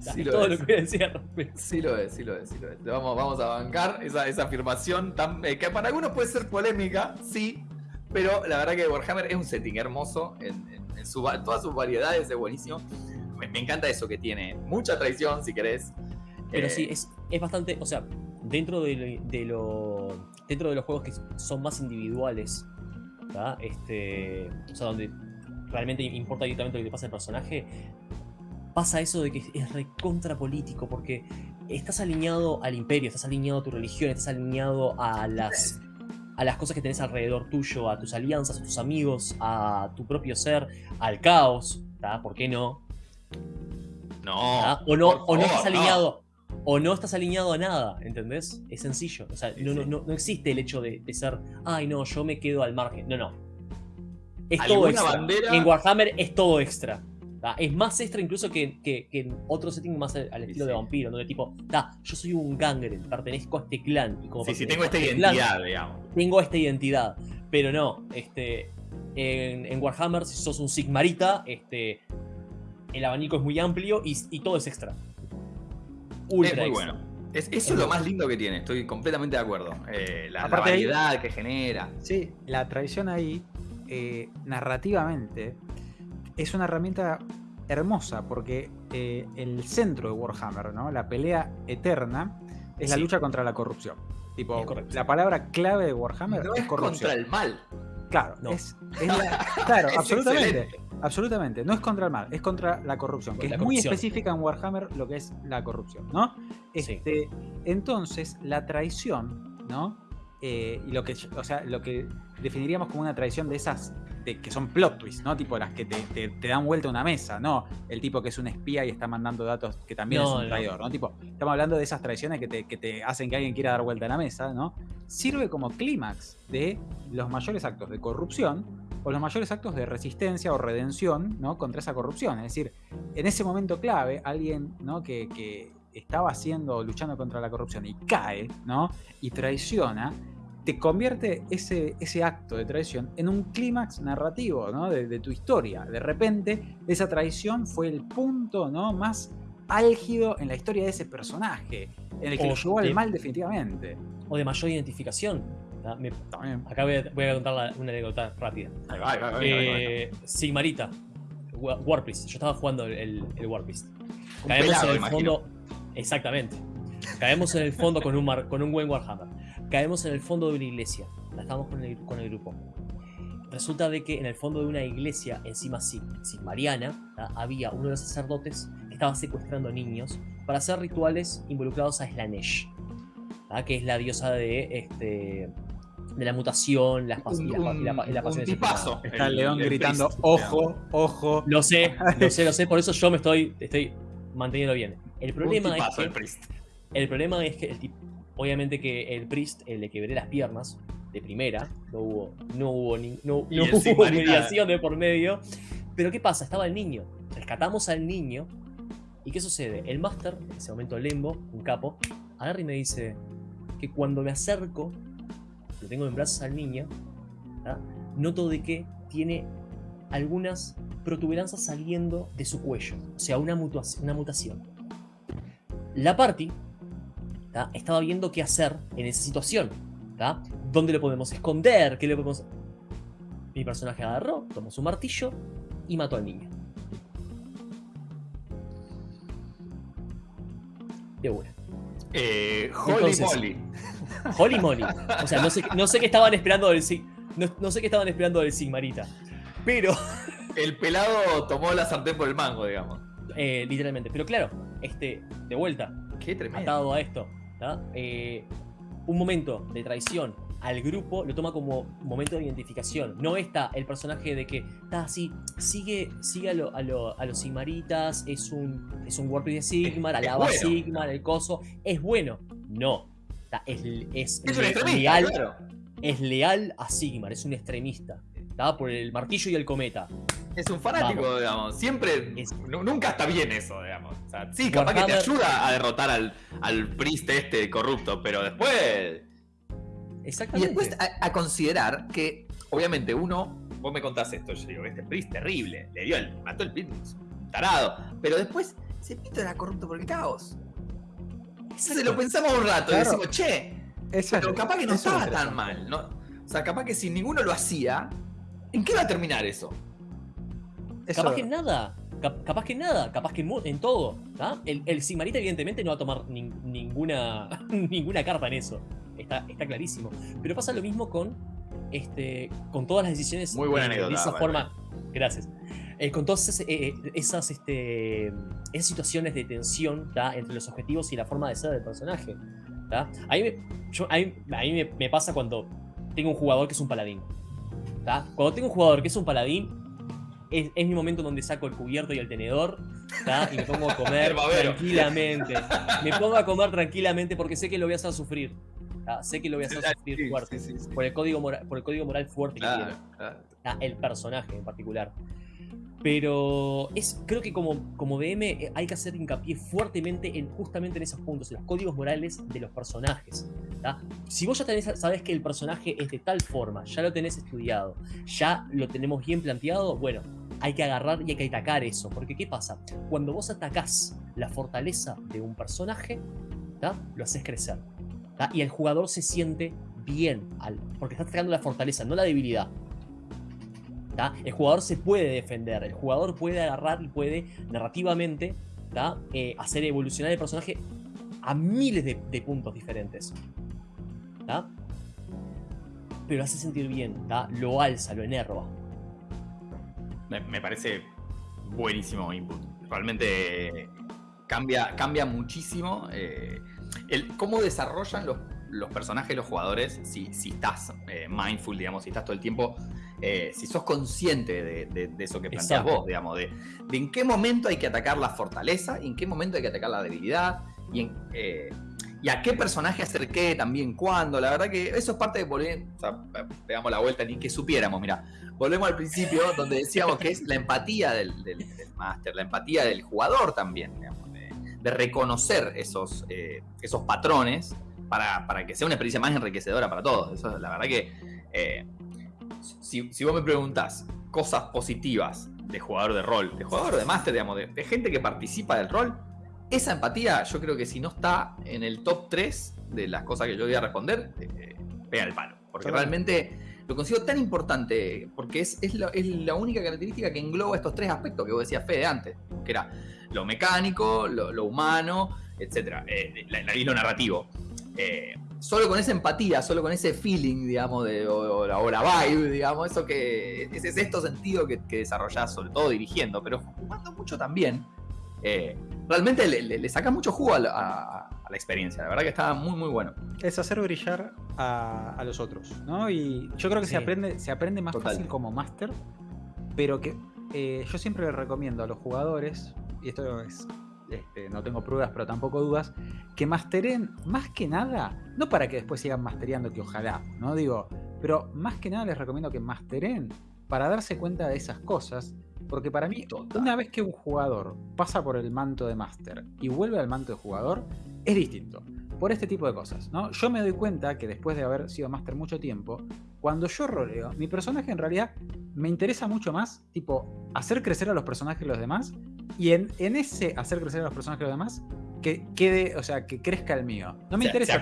Sí lo todo lo que voy a decir Sí lo es, sí lo es, sí lo es. Vamos, vamos a bancar esa, esa afirmación tan, eh, que para algunos puede ser polémica, sí, pero la verdad que Warhammer es un setting hermoso en, todas sus variedades, es buenísimo. Me, encanta eso que tiene mucha traición, si querés. Pero sí, eh, es, es, bastante, o sea, dentro de, lo, dentro de los juegos que son más individuales, este, o sea, donde realmente importa directamente lo que te pasa al personaje, pasa eso de que es recontra político, porque estás alineado al imperio, estás alineado a tu religión, estás alineado a las a las cosas que tenés alrededor tuyo, a tus alianzas, a tus amigos, a tu propio ser, al caos, ¿por qué no? No. O no, o no estás alineado. O no estás alineado a nada, ¿entendés? Es sencillo. O sea, no, no, no, existe el hecho de, ser, ay no, yo me quedo al margen. No, no. Es todo extra. En Warhammer es todo extra. Es más extra incluso que, que, en otro setting más al, estilo de vampiro, ¿no? De tipo, yo soy un gangrel, pertenezco a este clan. Y como sí, sí, tengo esta este identidad, digamos. Tengo esta identidad. Pero no, este, en, Warhammer, si sos un Sigmarita, este, el abanico es muy amplio y, todo es extra. Ultra es muy bueno. eso es, lo más lindo que tiene, estoy completamente de acuerdo. Eh, la, variedad que genera. Sí, la tradición ahí, eh, narrativamente, es una herramienta hermosa porque eh, el centro de Warhammer, ¿no? la pelea eterna, es la lucha contra la corrupción. Tipo, la palabra clave de Warhammer no es, contra el mal. Claro, es, claro, absolutamente. Absolutamente, no es contra el mal, es contra la corrupción, que es muy específica en Warhammer lo que es la corrupción, ¿no? Este, Entonces, la traición, ¿no? Eh, y lo que, o sea, lo que definiríamos como una traición de esas que son plot twists, ¿no? Tipo las que te, dan vuelta una mesa, ¿no? El tipo que es un espía y está mandando datos que también es un traidor, ¿no? Tipo, estamos hablando de esas traiciones que te, hacen que alguien quiera dar vuelta a la mesa, ¿no? Sirve como clímax de los mayores actos de corrupción o los mayores actos de resistencia o redención ¿no? contra esa corrupción. Es decir, en ese momento clave, alguien ¿no? que, que estaba haciendo, luchando contra la corrupción y cae, ¿no? Y traiciona, te convierte ese, ese acto de traición en un clímax narrativo, ¿no? De, tu historia. De repente, esa traición fue el punto, ¿no? Más álgido en la historia de ese personaje, en el que lo llevó al mal definitivamente. O de mayor identificación. acá voy a, contar una anécdota rápida. Eh, Sigmarita, Warpist. Yo estaba jugando el, el Warpist. Caemos en el fondo. Exactamente. Caemos en el fondo con un, con un buen Warhammer. Caemos en el fondo de una iglesia. La estamos con el, con el grupo. Resulta de que en el fondo de una iglesia, encima sí, sin Mariana, había uno de los sacerdotes que estaba secuestrando niños para hacer rituales involucrados a Slanesh, que es la diosa de este, de la mutación, la, y la, y la, pasión Está el león gritando, ojo, ojo. Lo sé, lo sé, lo sé, por eso yo me estoy, estoy manteniendo bien. El problema es que. El, problema es que el tipo. Obviamente que el Priest le quebré las piernas de primera. No hubo. No hubo ni, no, hubo mediación de por medio. Pero ¿qué pasa? Estaba el niño. Rescatamos al niño. ¿Y qué sucede? El Master, en ese momento Lembo, un capo, agarra y me dice que cuando me acerco, lo tengo en brazos al niño, noto de que tiene algunas protuberancias saliendo de su cuello, o sea, una, una mutación. La party estaba viendo qué hacer en esa situación. ¿Dónde lo podemos esconder? ¿Qué le podemos...? Mi personaje agarró, tomó su martillo y mató al niño. De una. Eh, holy moly. Holy moly. O sea, no sé, no sé qué estaban esperando del no, no sé qué estaban esperando del Sigmarita. Pero. El pelado tomó la sartén por el mango, digamos. Eh, literalmente. Pero claro, este, de vuelta. Qué tremendo. Atado a esto. Eh, un momento de traición al grupo lo toma como momento de identificación. No está el personaje de que está así, sigue, sigue a, los Sigmaritas, es un, es un de Sigmar, alaba Sigmar, el coso. Es bueno. No. es, es, es leal, es leal a Sigmar, es un extremista. Por el martillo y el cometa. Es un fanático, digamos. Siempre. Nunca está bien eso, digamos. sí, capaz que te ayuda a derrotar al, al priest este corrupto, pero después. Exactamente. Y después a, considerar que, obviamente, uno. Vos me contás esto, yo digo, este priest terrible. Le dio el. mató el priest, tarado. Pero después, ese pito era corrupto por el caos. Se lo pensamos un rato y decimos, che. pero capaz que no estaba tan mal, ¿no? O sea, capaz que si ninguno lo hacía, ¿En qué va a terminar eso? Capaz que nada. capaz que nada. Capaz que en, todo. El, el, Sigmarita, evidentemente, no va a tomar ninguna, ninguna carta en eso. Está, está clarísimo. Pero pasa lo mismo con. Este, con todas las decisiones Muy buena de, esa forma. Gracias. Eh, con todas esas, eh, esas, este, esas situaciones de tensión entre los objetivos y la forma de ser del personaje. A mí, me, me, pasa cuando tengo un jugador que es un paladín. Cuando tengo un jugador que es un paladín, es, mi momento donde saco el cubierto y el tenedor y me pongo a comer tranquilamente. Me pongo a comer tranquilamente porque sé que lo voy a hacer sufrir. Sé que lo voy a hacer sufrir fuerte. por, el código moral, por el código moral fuerte que tiene. El personaje en particular. Pero es, creo que como, como DM eh, hay que hacer hincapié fuertemente en justamente en esos puntos, en los códigos morales de los personajes. Si vos ya tenés, sabés que el personaje es de tal forma, ya lo tenés estudiado, ya lo tenemos bien planteado, bueno, hay que agarrar y hay que atacar eso. Porque ¿qué pasa? Cuando vos atacás la fortaleza de un personaje, lo haces crecer. Y el jugador se siente bien, al, porque está atacando la fortaleza, no la debilidad. El jugador se puede defender, el jugador puede agarrar y puede narrativamente eh, hacer evolucionar el personaje a miles de, puntos diferentes. Pero hace sentir bien, lo alza, lo enerva. Me, parece buenísimo input. Realmente cambia, cambia muchísimo eh, cómo desarrollan los, los personajes, los jugadores, si, si estás eh, mindful, digamos, si estás todo el tiempo eh, si sos consciente de, eso que planteas vos, digamos, de, en qué momento hay que atacar la fortaleza, y en qué momento hay que atacar la debilidad, y, en, eh, y a qué personaje acerqué también cuándo. La verdad que eso es parte de volver, o sea, pegamos la vuelta ni que supiéramos, mira. Volvemos al principio donde decíamos que es la empatía del, del, máster, la empatía del jugador también, digamos, de, reconocer esos, eh, esos patrones para, para, que sea una experiencia más enriquecedora para todos. Eso la verdad que eh, si, si, vos me preguntás cosas positivas de jugador de rol, de jugador de máster, digamos, de, de gente que participa del rol, esa empatía, yo creo que si no está en el top 3 de las cosas que yo voy a responder, eh, pega el palo. Porque realmente lo considero tan importante, porque es, es, la, única característica que engloba estos tres aspectos que vos decías, Fede, antes, que era lo mecánico, lo, humano, etc. Eh, y lo narrativo. Eh, solo con esa empatía, solo con ese feeling, digamos, de, o, la, vibe, digamos, eso que es, es sexto sentido que, que desarrollás, sobre todo dirigiendo, pero jugando mucho también, eh, realmente le, saca mucho jugo a la, experiencia. La verdad que está muy, muy bueno. Es hacer brillar a, los otros, ¿no? Y yo creo que se, aprende, se aprende más fácil como máster, pero que eh, yo siempre le recomiendo a los jugadores, y esto es este, no tengo pruebas, pero tampoco dudas, que masteren más que nada, no para que después sigan mastereando, que ojalá, ¿no? Digo, pero más que nada les recomiendo que masteren para darse cuenta de esas cosas porque para mí, una vez que un jugador pasa por el manto de máster y vuelve al manto de jugador, es distinto. Por este tipo de cosas, ¿no? Yo me doy cuenta que después de haber sido máster mucho tiempo, cuando yo roleo, mi personaje en realidad me interesa mucho más, tipo, hacer crecer a los personajes de los demás, y en, en ese hacer crecer a los personajes los demás, que quede, o sea, que crezca el mío. No me interesa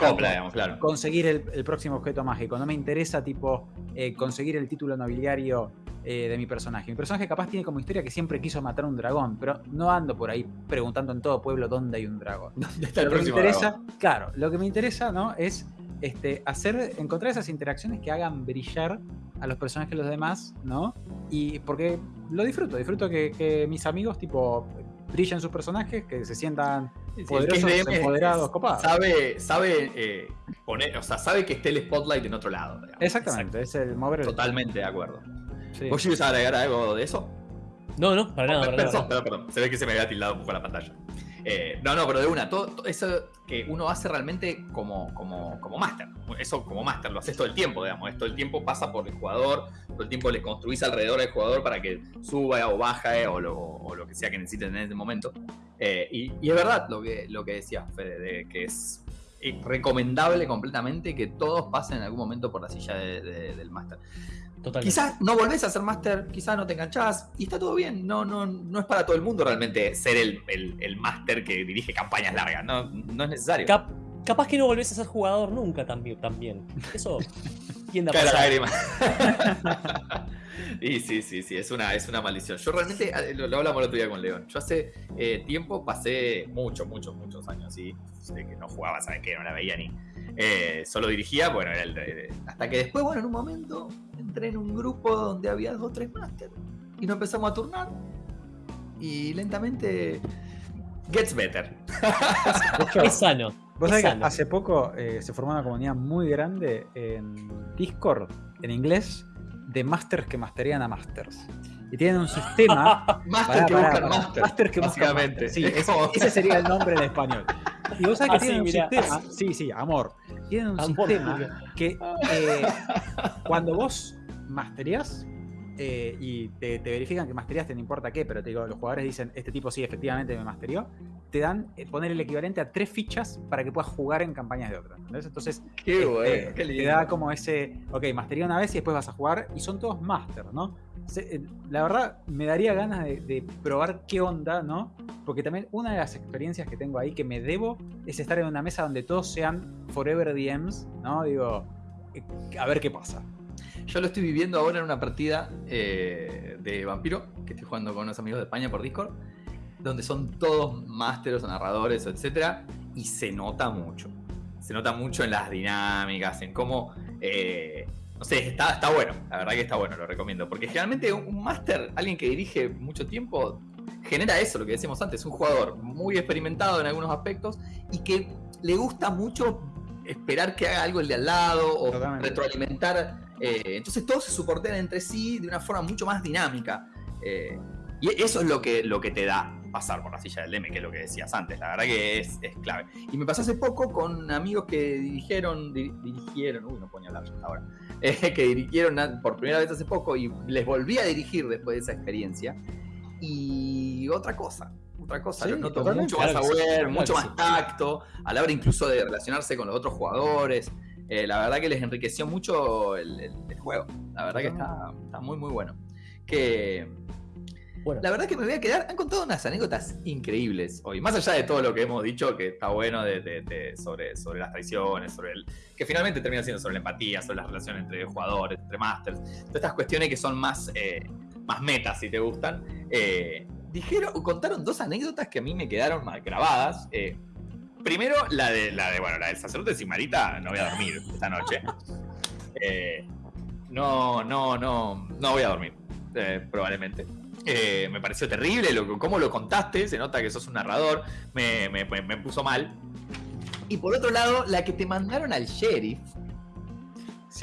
conseguir el, próximo objeto mágico, no me interesa tipo eh, conseguir el título nobiliario eh, de mi personaje. Mi personaje capaz tiene como historia que siempre quiso matar un dragón, pero no ando por ahí preguntando en todo pueblo dónde hay un dragón. lo que me interesa, claro, lo que me interesa, ¿no? Es este, hacer, encontrar esas interacciones que hagan brillar a los personajes de los demás, ¿no? Y porque lo disfruto, disfruto que, mis amigos, tipo, brillen sus personajes, que se sientan poderosos, empoderados, copados. Sabe, sabe eh, poner, o sea, sabe que esté el spotlight en otro lado. Exactamente, es el mover. Totalmente de acuerdo. ¿Vos ibas a agregar algo de eso? No, no, para nada. perdón, perdón, Se ve que se me había tildado un poco la pantalla. Eh, no, no, pero de una, todo, eso que uno hace realmente como, como, como máster. Eso como máster, lo haces todo el tiempo, digamos. Todo el tiempo pasa por el jugador, todo el tiempo le construís alrededor del jugador para que suba o baje o lo, que sea que necesiten en ese momento. Eh, y, es verdad lo que, lo que decía Fede, de que es recomendable completamente que todos pasen en algún momento por la silla del máster. Quizás no volvés a ser máster, quizás no te enganchás y está todo bien. No, no, no es para todo el mundo realmente ser el, el, máster que dirige campañas largas. No, no es necesario. capaz que no volvés a ser jugador nunca también. también. Eso tiende a pasar. y sí, sí, sí, es una, es una maldición. Yo realmente, eh, lo, hablamos el otro día con León, yo hace eh, tiempo pasé muchos, muchos, muchos años así, que no jugaba, ¿sabes qué? No la veía ni... Eh, solo dirigía, bueno, era el, hasta que después, bueno, en un momento entré en un grupo donde había dos o tres máster y nos empezamos a turnar y lentamente gets better. es sano. Vos sabés que hace poco eh, se formó una comunidad muy grande en Discord, en inglés, de masters que masterían a masters. Y tienen un sistema. master que buscan master. que básicamente. Sí, ese, sería el nombre en español. Y vos sabés que tienen un sistema. Sí, sí, amor. Tienen un sistema que eh, cuando vos masterías eh, y te, verifican que masteriaste, no importa qué, pero te digo, los jugadores dicen, este tipo sí, efectivamente me masterió, te dan eh, poner el equivalente a tres fichas para que puedas jugar en campañas de otras. Entonces, este, te da como ese, ok, masterió una vez y después vas a jugar, y son todos masters, ¿no? la verdad, me daría ganas de, de, probar qué onda, ¿no? Porque también una de las experiencias que tengo ahí que me debo es estar en una mesa donde todos sean Forever DMs, ¿no? Digo, a ver qué pasa. Yo lo estoy viviendo ahora en una partida eh, de Vampiro, que estoy jugando con unos amigos de España por Discord, donde son todos másteres o narradores, etc. Y se nota mucho. Se nota mucho en las dinámicas, en cómo... Eh, no sé, está, bueno. La verdad que está bueno, lo recomiendo. Porque generalmente un, máster, alguien que dirige mucho tiempo, genera eso, lo que decíamos antes. Un jugador muy experimentado en algunos aspectos y que le gusta mucho esperar que haga algo el de al lado o retroalimentar eh, entonces todos se soportean entre sí de una forma mucho más dinámica. Eh, y eso es lo que, lo que te da pasar por la silla del DM, que es lo que decías antes. La verdad que es, clave. Y me pasó hace poco con amigos que dirigieron, dirigieron, uy, no ponía hablar hasta ahora, eh, que dirigieron por primera vez hace poco y les volví a dirigir después de esa experiencia. Y otra cosa, otra cosa, noto mucho más saber, mucho más tacto, a la hora incluso de relacionarse con los otros jugadores. Eh, la verdad que les enriqueció mucho el, juego. La verdad que está, está muy, muy bueno. Que la verdad que me voy a quedar. Han contado unas anécdotas increíbles hoy. Más allá de todo lo que hemos dicho, que está bueno de, sobre, sobre las traiciones, sobre el. que finalmente termina siendo sobre la empatía, sobre las relaciones entre jugadores, entre masters. Todas estas cuestiones que son más, eh, más metas, si te gustan. Eh, dijeron, contaron dos anécdotas que a mí me quedaron mal grabadas. Eh, primero, la de, la de, bueno, la del sacerdote de Simarita, no voy a dormir esta noche. no, no, no, no voy a dormir, probablemente. Eh, me pareció terrible, lo, cómo lo contaste, se nota que sos un narrador, me, puso mal. Y por otro lado, la que te mandaron al sheriff,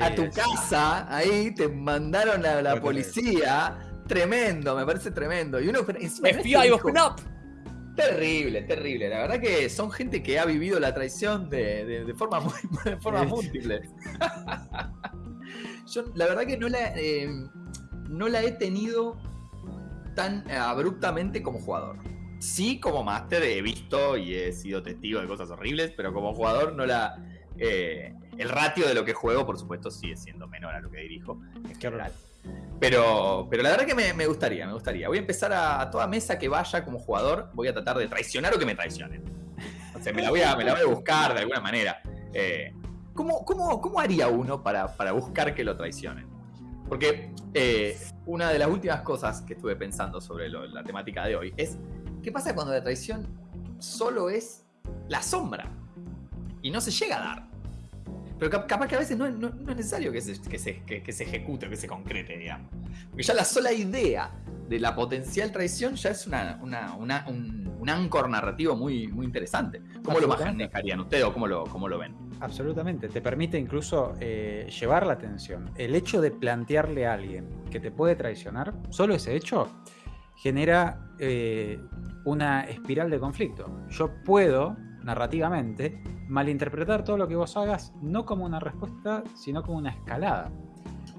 a tu casa, ahí te mandaron a la policía, tremendo, me parece tremendo. Y uno encima FBI, open up. Terrible, terrible. La verdad que son gente que ha vivido la traición de, forma, muy, de forma múltiple. Yo la verdad que no la, eh, no la he tenido tan abruptamente como jugador. Sí, como máster he visto y he sido testigo de cosas horribles, pero como jugador no la... Eh, el ratio de lo que juego, por supuesto, sigue siendo menor a lo que dirijo en general. Pero, pero la verdad que me, gustaría, me gustaría. Voy a empezar a, toda mesa que vaya como jugador, voy a tratar de traicionar o que me traicionen. O sea, me la voy a, me la voy a buscar de alguna manera. Eh, ¿cómo, cómo, haría uno para, para buscar que lo traicionen? Porque eh, una de las últimas cosas que estuve pensando sobre la temática de hoy es, ¿qué pasa cuando la traición solo es la sombra? Y no se llega a dar. Pero capaz que a veces no, es necesario que se, que, se, que, se ejecute, que se concrete, digamos. Porque ya la sola idea de la potencial traición ya es una, un, un, ancor narrativo muy, muy interesante. ¿Cómo lo manejarían ustedes o cómo lo, cómo lo ven? Absolutamente, te permite incluso eh, llevar la atención. El hecho de plantearle a alguien que te puede traicionar, solo ese hecho, genera eh, una espiral de conflicto. Yo puedo, narrativamente, malinterpretar todo lo que vos hagas no como una respuesta, sino como una escalada.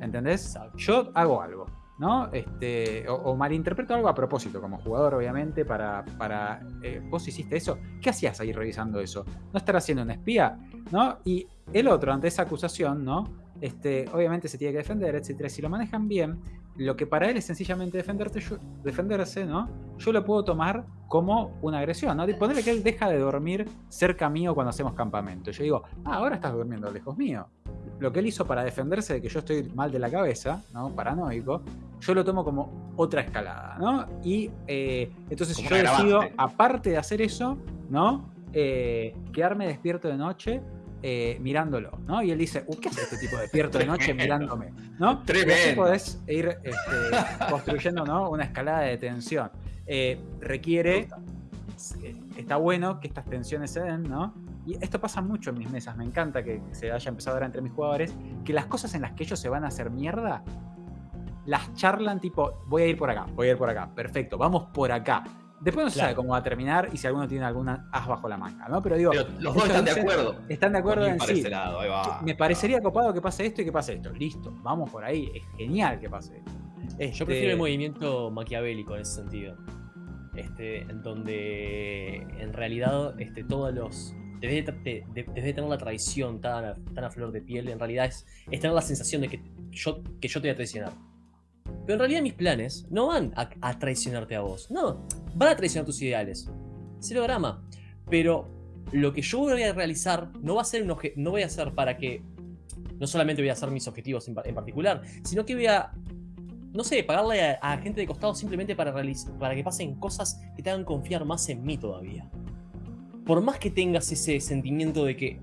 ¿Entendés? Yo hago algo, ¿no? Este, o, malinterpreto algo a propósito, como jugador, obviamente, para. para eh, vos hiciste eso. ¿Qué hacías ahí revisando eso? ¿No estarás siendo un espía? ¿No? Y el otro, ante esa acusación, ¿no? Este, obviamente se tiene que defender, etcétera. Si lo manejan bien, lo que para él es sencillamente defenderte, defenderse, ¿no? Yo lo puedo tomar como una agresión, ¿no? Ponerle que él deja de dormir cerca mío cuando hacemos campamento. Yo digo, ah, ahora estás durmiendo lejos mío. Lo que él hizo para defenderse de que yo estoy mal de la cabeza, ¿no? Paranoico, yo lo tomo como otra escalada, ¿no? Y eh, entonces yo decido, aparte de hacer eso, ¿no? Eh, quedarme despierto de noche eh, mirándolo, ¿no? Y él dice, ¿qué hace este tipo despierto de noche mirándome? ¿no? Tremendo. podés ir este, construyendo ¿no? una escalada de tensión. Eh, requiere, eh, está bueno que estas tensiones se den, ¿no? Y esto pasa mucho en mis mesas, me encanta que se haya empezado ahora entre mis jugadores, que las cosas en las que ellos se van a hacer mierda, las charlan tipo, voy a ir por acá, voy a ir por acá, perfecto, vamos por acá Después no se sabe cómo va a terminar y si alguno tiene alguna as bajo la manga, ¿no? Pero digo. los dos están de acuerdo. Están de acuerdo en sí. Me parecería copado que pase esto y que pase esto. Listo, vamos por ahí. Es genial que pase esto. Yo este prefiero el movimiento maquiavélico en ese sentido. Este, en donde en realidad este, todos los. Desde de, tener la traición tan a, tan a flor de piel, en realidad es, es tener la sensación de que yo, que yo te voy a traicionar pero en realidad mis planes no van a, traicionarte a vos. No, van a traicionar tus ideales. Cero drama. Pero lo que yo voy a realizar no va a ser un no voy a hacer para que no solamente voy a hacer mis objetivos en, particular, sino que voy a no sé, pagarle a, gente de costado simplemente para, para que pasen cosas que te hagan confiar más en mí todavía. Por más que tengas ese sentimiento de que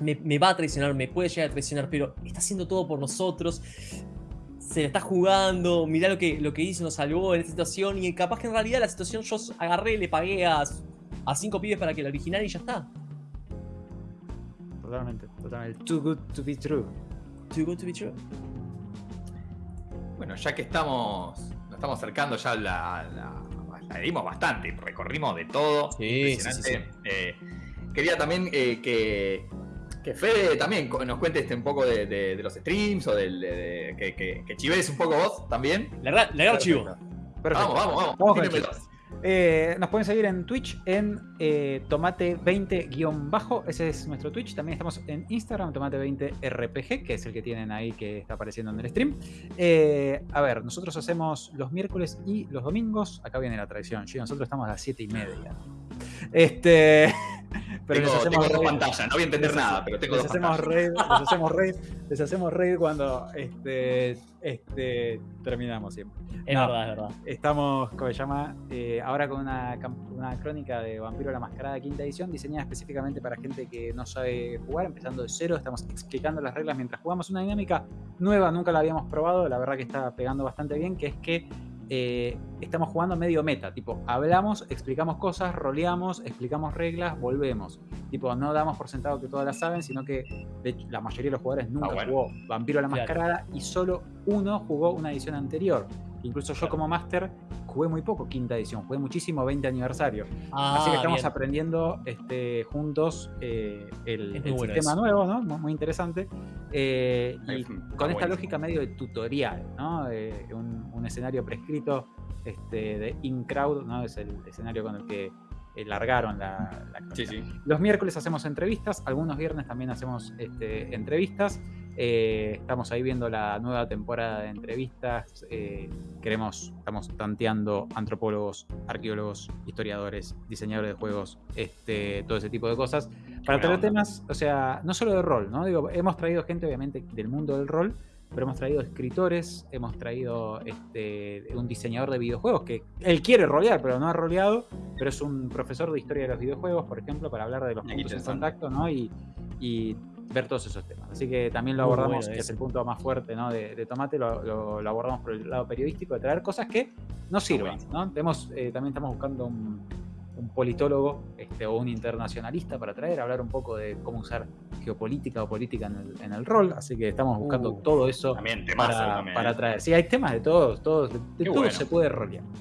me, me, va a traicionar, me puede llegar a traicionar, pero está haciendo todo por nosotros, se le está jugando, mirá lo que, lo que hizo, nos salvó en esta situación, y capaz que en realidad la situación yo agarré, le pagué a, a cinco pibes para que la original y ya está. Totalmente, totalmente. Too good to be true. Too good to be true. Bueno, ya que estamos, nos estamos acercando ya a la, la dimos bastante, recorrimos de todo. Sí, sí, sí, eh, quería también eh, que, que Fede también nos cuente este un poco de, los streams o del, que, que, que, chives un poco vos también. Le agarro chivo. Vamos, vamos, vamos. Eh, nos pueden seguir en Twitch en eh, tomate20-bajo. Ese es nuestro Twitch. También estamos en Instagram, tomate20rpg, que es el que tienen ahí que está apareciendo en el stream. Eh, a ver, nosotros hacemos los miércoles y los domingos. Acá viene la tradición. nosotros estamos a las 7 y media. Este. Pero tengo, les hacemos dos pantallas, no voy a entender nada, pero tengo les dos hacemos raid, les hacemos raid, les hacemos raid cuando este, este, terminamos siempre. Es verdad, es verdad. Estamos, como se llama, eh, ahora con una, una, crónica de Vampiro la Mascarada quinta edición, diseñada específicamente para gente que no sabe jugar, empezando de cero. Estamos explicando las reglas mientras jugamos una dinámica nueva, nunca la habíamos probado, la verdad que está pegando bastante bien, que es que eh, estamos jugando medio meta, tipo, hablamos, explicamos cosas, roleamos, explicamos reglas, volvemos. Tipo, no damos por sentado que todas las saben, sino que la mayoría de los jugadores nunca ah, jugó Vampiro a la Mascarada y solo uno jugó una edición anterior. Incluso yo como máster jugué muy poco quinta edición, jugué muchísimo 20 aniversario. Así que ah, estamos aprendiendo este, juntos eh, el, sistema nuevo, ¿no? Muy, interesante. Eh, y con esta lógica medio de tutorial, ¿no? un, escenario prescrito este, de InCrowd, ¿no? Es el escenario con el que eh, largaron la, Los miércoles hacemos entrevistas, algunos viernes también hacemos este, entrevistas. Eh, estamos ahí viendo la nueva temporada de entrevistas. Eh, queremos, estamos tanteando antropólogos, arqueólogos, historiadores, diseñadores de juegos, este, todo ese tipo de cosas. Para traer temas, o sea, no solo de rol, ¿no? Digo, hemos traído gente, obviamente, del mundo del rol, pero hemos traído escritores, hemos traído este, un diseñador de videojuegos que él quiere rolear, pero no ha roleado, pero es un profesor de historia de los videojuegos, por ejemplo, para hablar de los puntos en contacto, ¿no? Y, y ver todos esos temas. Así que también lo abordamos, que es el punto más fuerte ¿no? de, Tomate, lo, abordamos por el lado periodístico, de traer cosas que no sirvan. ¿no? Tenemos, eh, también estamos buscando un, politólogo este, o un internacionalista para traer, hablar un poco de cómo usar geopolítica o política en el, rol. Así que estamos buscando uh, todo eso para, para, traer. Sí, hay temas de todos, todos de, todo se puede rolear.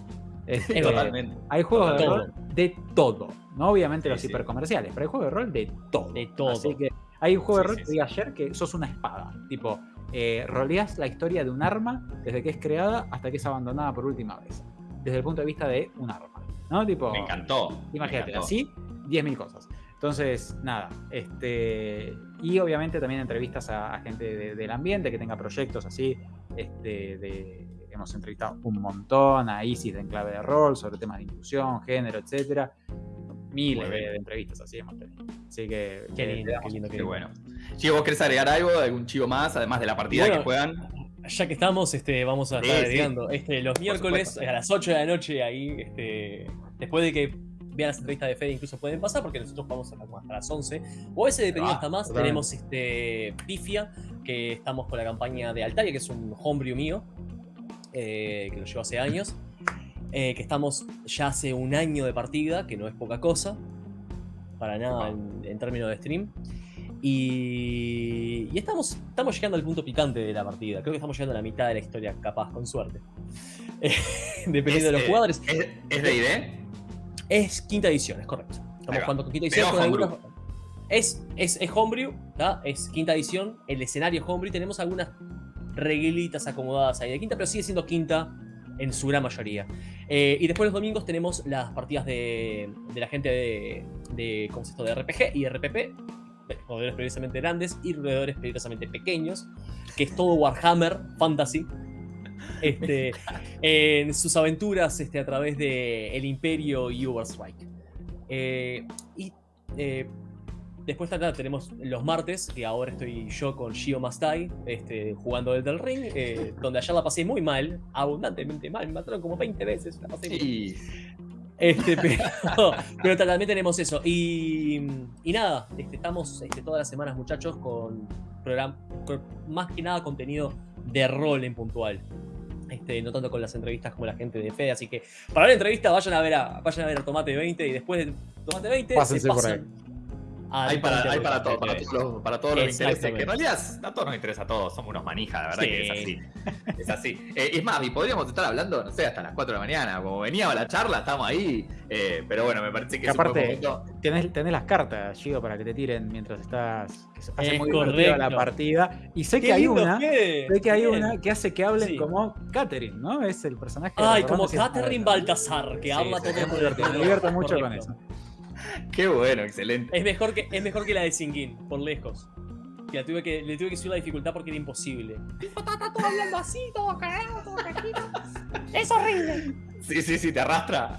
Este, Totalmente. Hay juegos de rol de todo. No obviamente los hipercomerciales, pero hay juegos de rol de todo. De todo. Así que hay un juego de rol que vi ayer que sos una espada. Tipo, eh, roleas la historia de un arma desde que es creada hasta que es abandonada por última vez. Desde el punto de vista de un arma. ¿No? Tipo. Me encantó. Imagínate, así, 10.000 cosas. Entonces, nada, este. Y obviamente también entrevistas a, gente del ambiente que tenga proyectos así. Este, de, hemos entrevistado un montón a Isis de Enclave de Rol sobre temas de inclusión, género, etcétera miles de, entrevistas así hemos tenido. Así que. Qué lindo, qué lindo, qué, bueno. Chivo, ¿vos querés agregar algo? ¿Algún chivo más? Además de la partida que juegan. Ya que estamos, este, vamos a estar agregando. Este, los miércoles a las 8 de la noche ahí, este, después de que vean las entrevistas de Fede, incluso pueden pasar, porque nosotros vamos hasta las 11. O ese dependiendo hasta más. Tenemos este Pifia, que estamos con la campaña de Altaria, que es un homebrew mío, eh, que lo llevo hace años. Eh, que estamos ya hace un año de partida, que no es poca cosa, para nada en, términos de stream. Y, y, estamos, estamos llegando al punto picante de la partida. Creo que estamos llegando a la mitad de la historia, capaz, con suerte. dependiendo de los jugadores. ¿Es, de ID? Es quinta edición, es correcto. Estamos jugando con quinta edición. es, es, es homebrew, es quinta edición. El escenario homebrew. Tenemos algunas reguilitas acomodadas ahí de quinta, pero sigue siendo quinta en su gran mayoría. Eh, y después los domingos tenemos las partidas de, la gente de, de, ¿cómo de RPG y RPP, roedores peligrosamente grandes y roedores peligrosamente pequeños, que es todo Warhammer Fantasy. Este, en sus aventuras este, a través de el Imperio y Overstrike. Eh, y eh, Después tenemos los martes, que ahora estoy yo con Shio Mastai, este, jugando desde el ring, eh, donde ayer la pasé muy mal, abundantemente mal, me mataron como 20 veces, la pasé Este, pero, también tenemos eso. Y, nada, este, estamos este, todas las semanas, muchachos, con, programa, más que nada contenido de rol en puntual. Este, no tanto con las entrevistas como la gente de Fede, así que para la entrevista vayan a ver a, vayan a ver a Tomate 20 y después de Tomate 20 Pásense por ahí hay para, hay para, todo, para, todos los, para todos los intereses. Que en realidad a todos nos interesa a todos, somos unos manijas, la verdad que es así. Es así. Eh, es más, y podríamos estar hablando, no sé, hasta las 4 de la mañana. Como venía la charla, estamos ahí. Eh, pero bueno, me parece que, es aparte, un tenés, tenés, las cartas, Gio, para que te tiren mientras estás. Hace es muy correcto. la partida. Y sé que hay una. Sé que hay una que hace que hablen como Catherine, ¿no? Es el personaje. Ay, como Catherine Baltasar, que habla todo el tiempo. Me divierto mucho con eso. Qué bueno, excelente. Es mejor que, es mejor que la de Singin, por lejos. Que, tuve que le tuve que subir la dificultad porque era imposible. Está todo hablando así, todo cagado, todo Es horrible. Sí, sí, sí, te arrastra.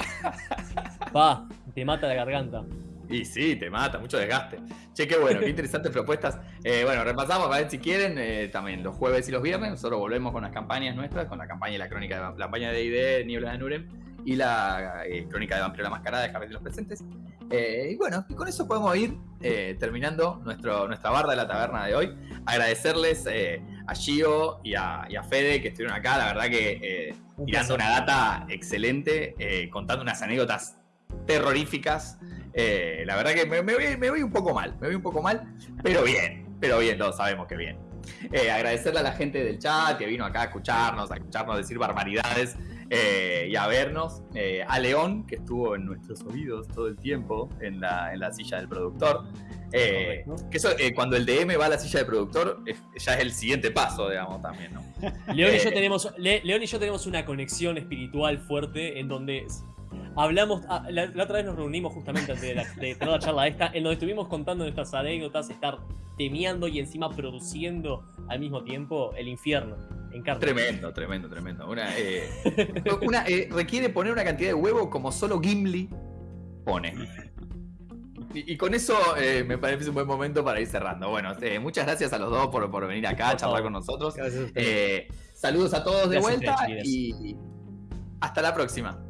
Va, te mata la garganta. Y sí, te mata, mucho desgaste. Che, qué bueno, qué interesantes propuestas. Eh, bueno, repasamos, a ver si quieren, eh, también los jueves y los viernes, nosotros volvemos con las campañas nuestras, con la campaña y la crónica de la campaña de ID, Niebla de Nurem, y la eh, crónica de Vampiro la Mascarada de Javier de los Presentes. Eh, y bueno, y con eso podemos ir eh, terminando nuestro, nuestra barra de la taberna de hoy. Agradecerles eh, a Gio y a, Fede que estuvieron acá, la verdad que tirando una data excelente, contando unas anécdotas terroríficas. la verdad que me, voy, un poco mal, me voy un poco mal, pero bien, pero bien, todos sabemos que bien. agradecerle a la gente del chat que vino acá a escucharnos, a escucharnos decir barbaridades. Eh, y a vernos. Eh, a León, que estuvo en nuestros oídos todo el tiempo en la, en la silla del productor. Eh, que eso, cuando el DM va a la silla del productor, ya es el siguiente paso, digamos, también, ¿no? León, y yo tenemos, León y yo tenemos una conexión espiritual fuerte en donde hablamos, ah, la, otra vez nos reunimos justamente antes de, la, de la charla esta, en donde estuvimos contando nuestras anécdotas, estar temiendo y encima produciendo al mismo tiempo el infierno. Tremendo, tremendo, tremendo. Una, eh, eh, requiere poner una cantidad de huevo como solo Gimli pone. Y, con eso eh, me parece un buen momento para ir cerrando. Bueno, muchas gracias a los dos por, venir acá a charlar con nosotros. saludos a todos de vuelta y hasta la próxima.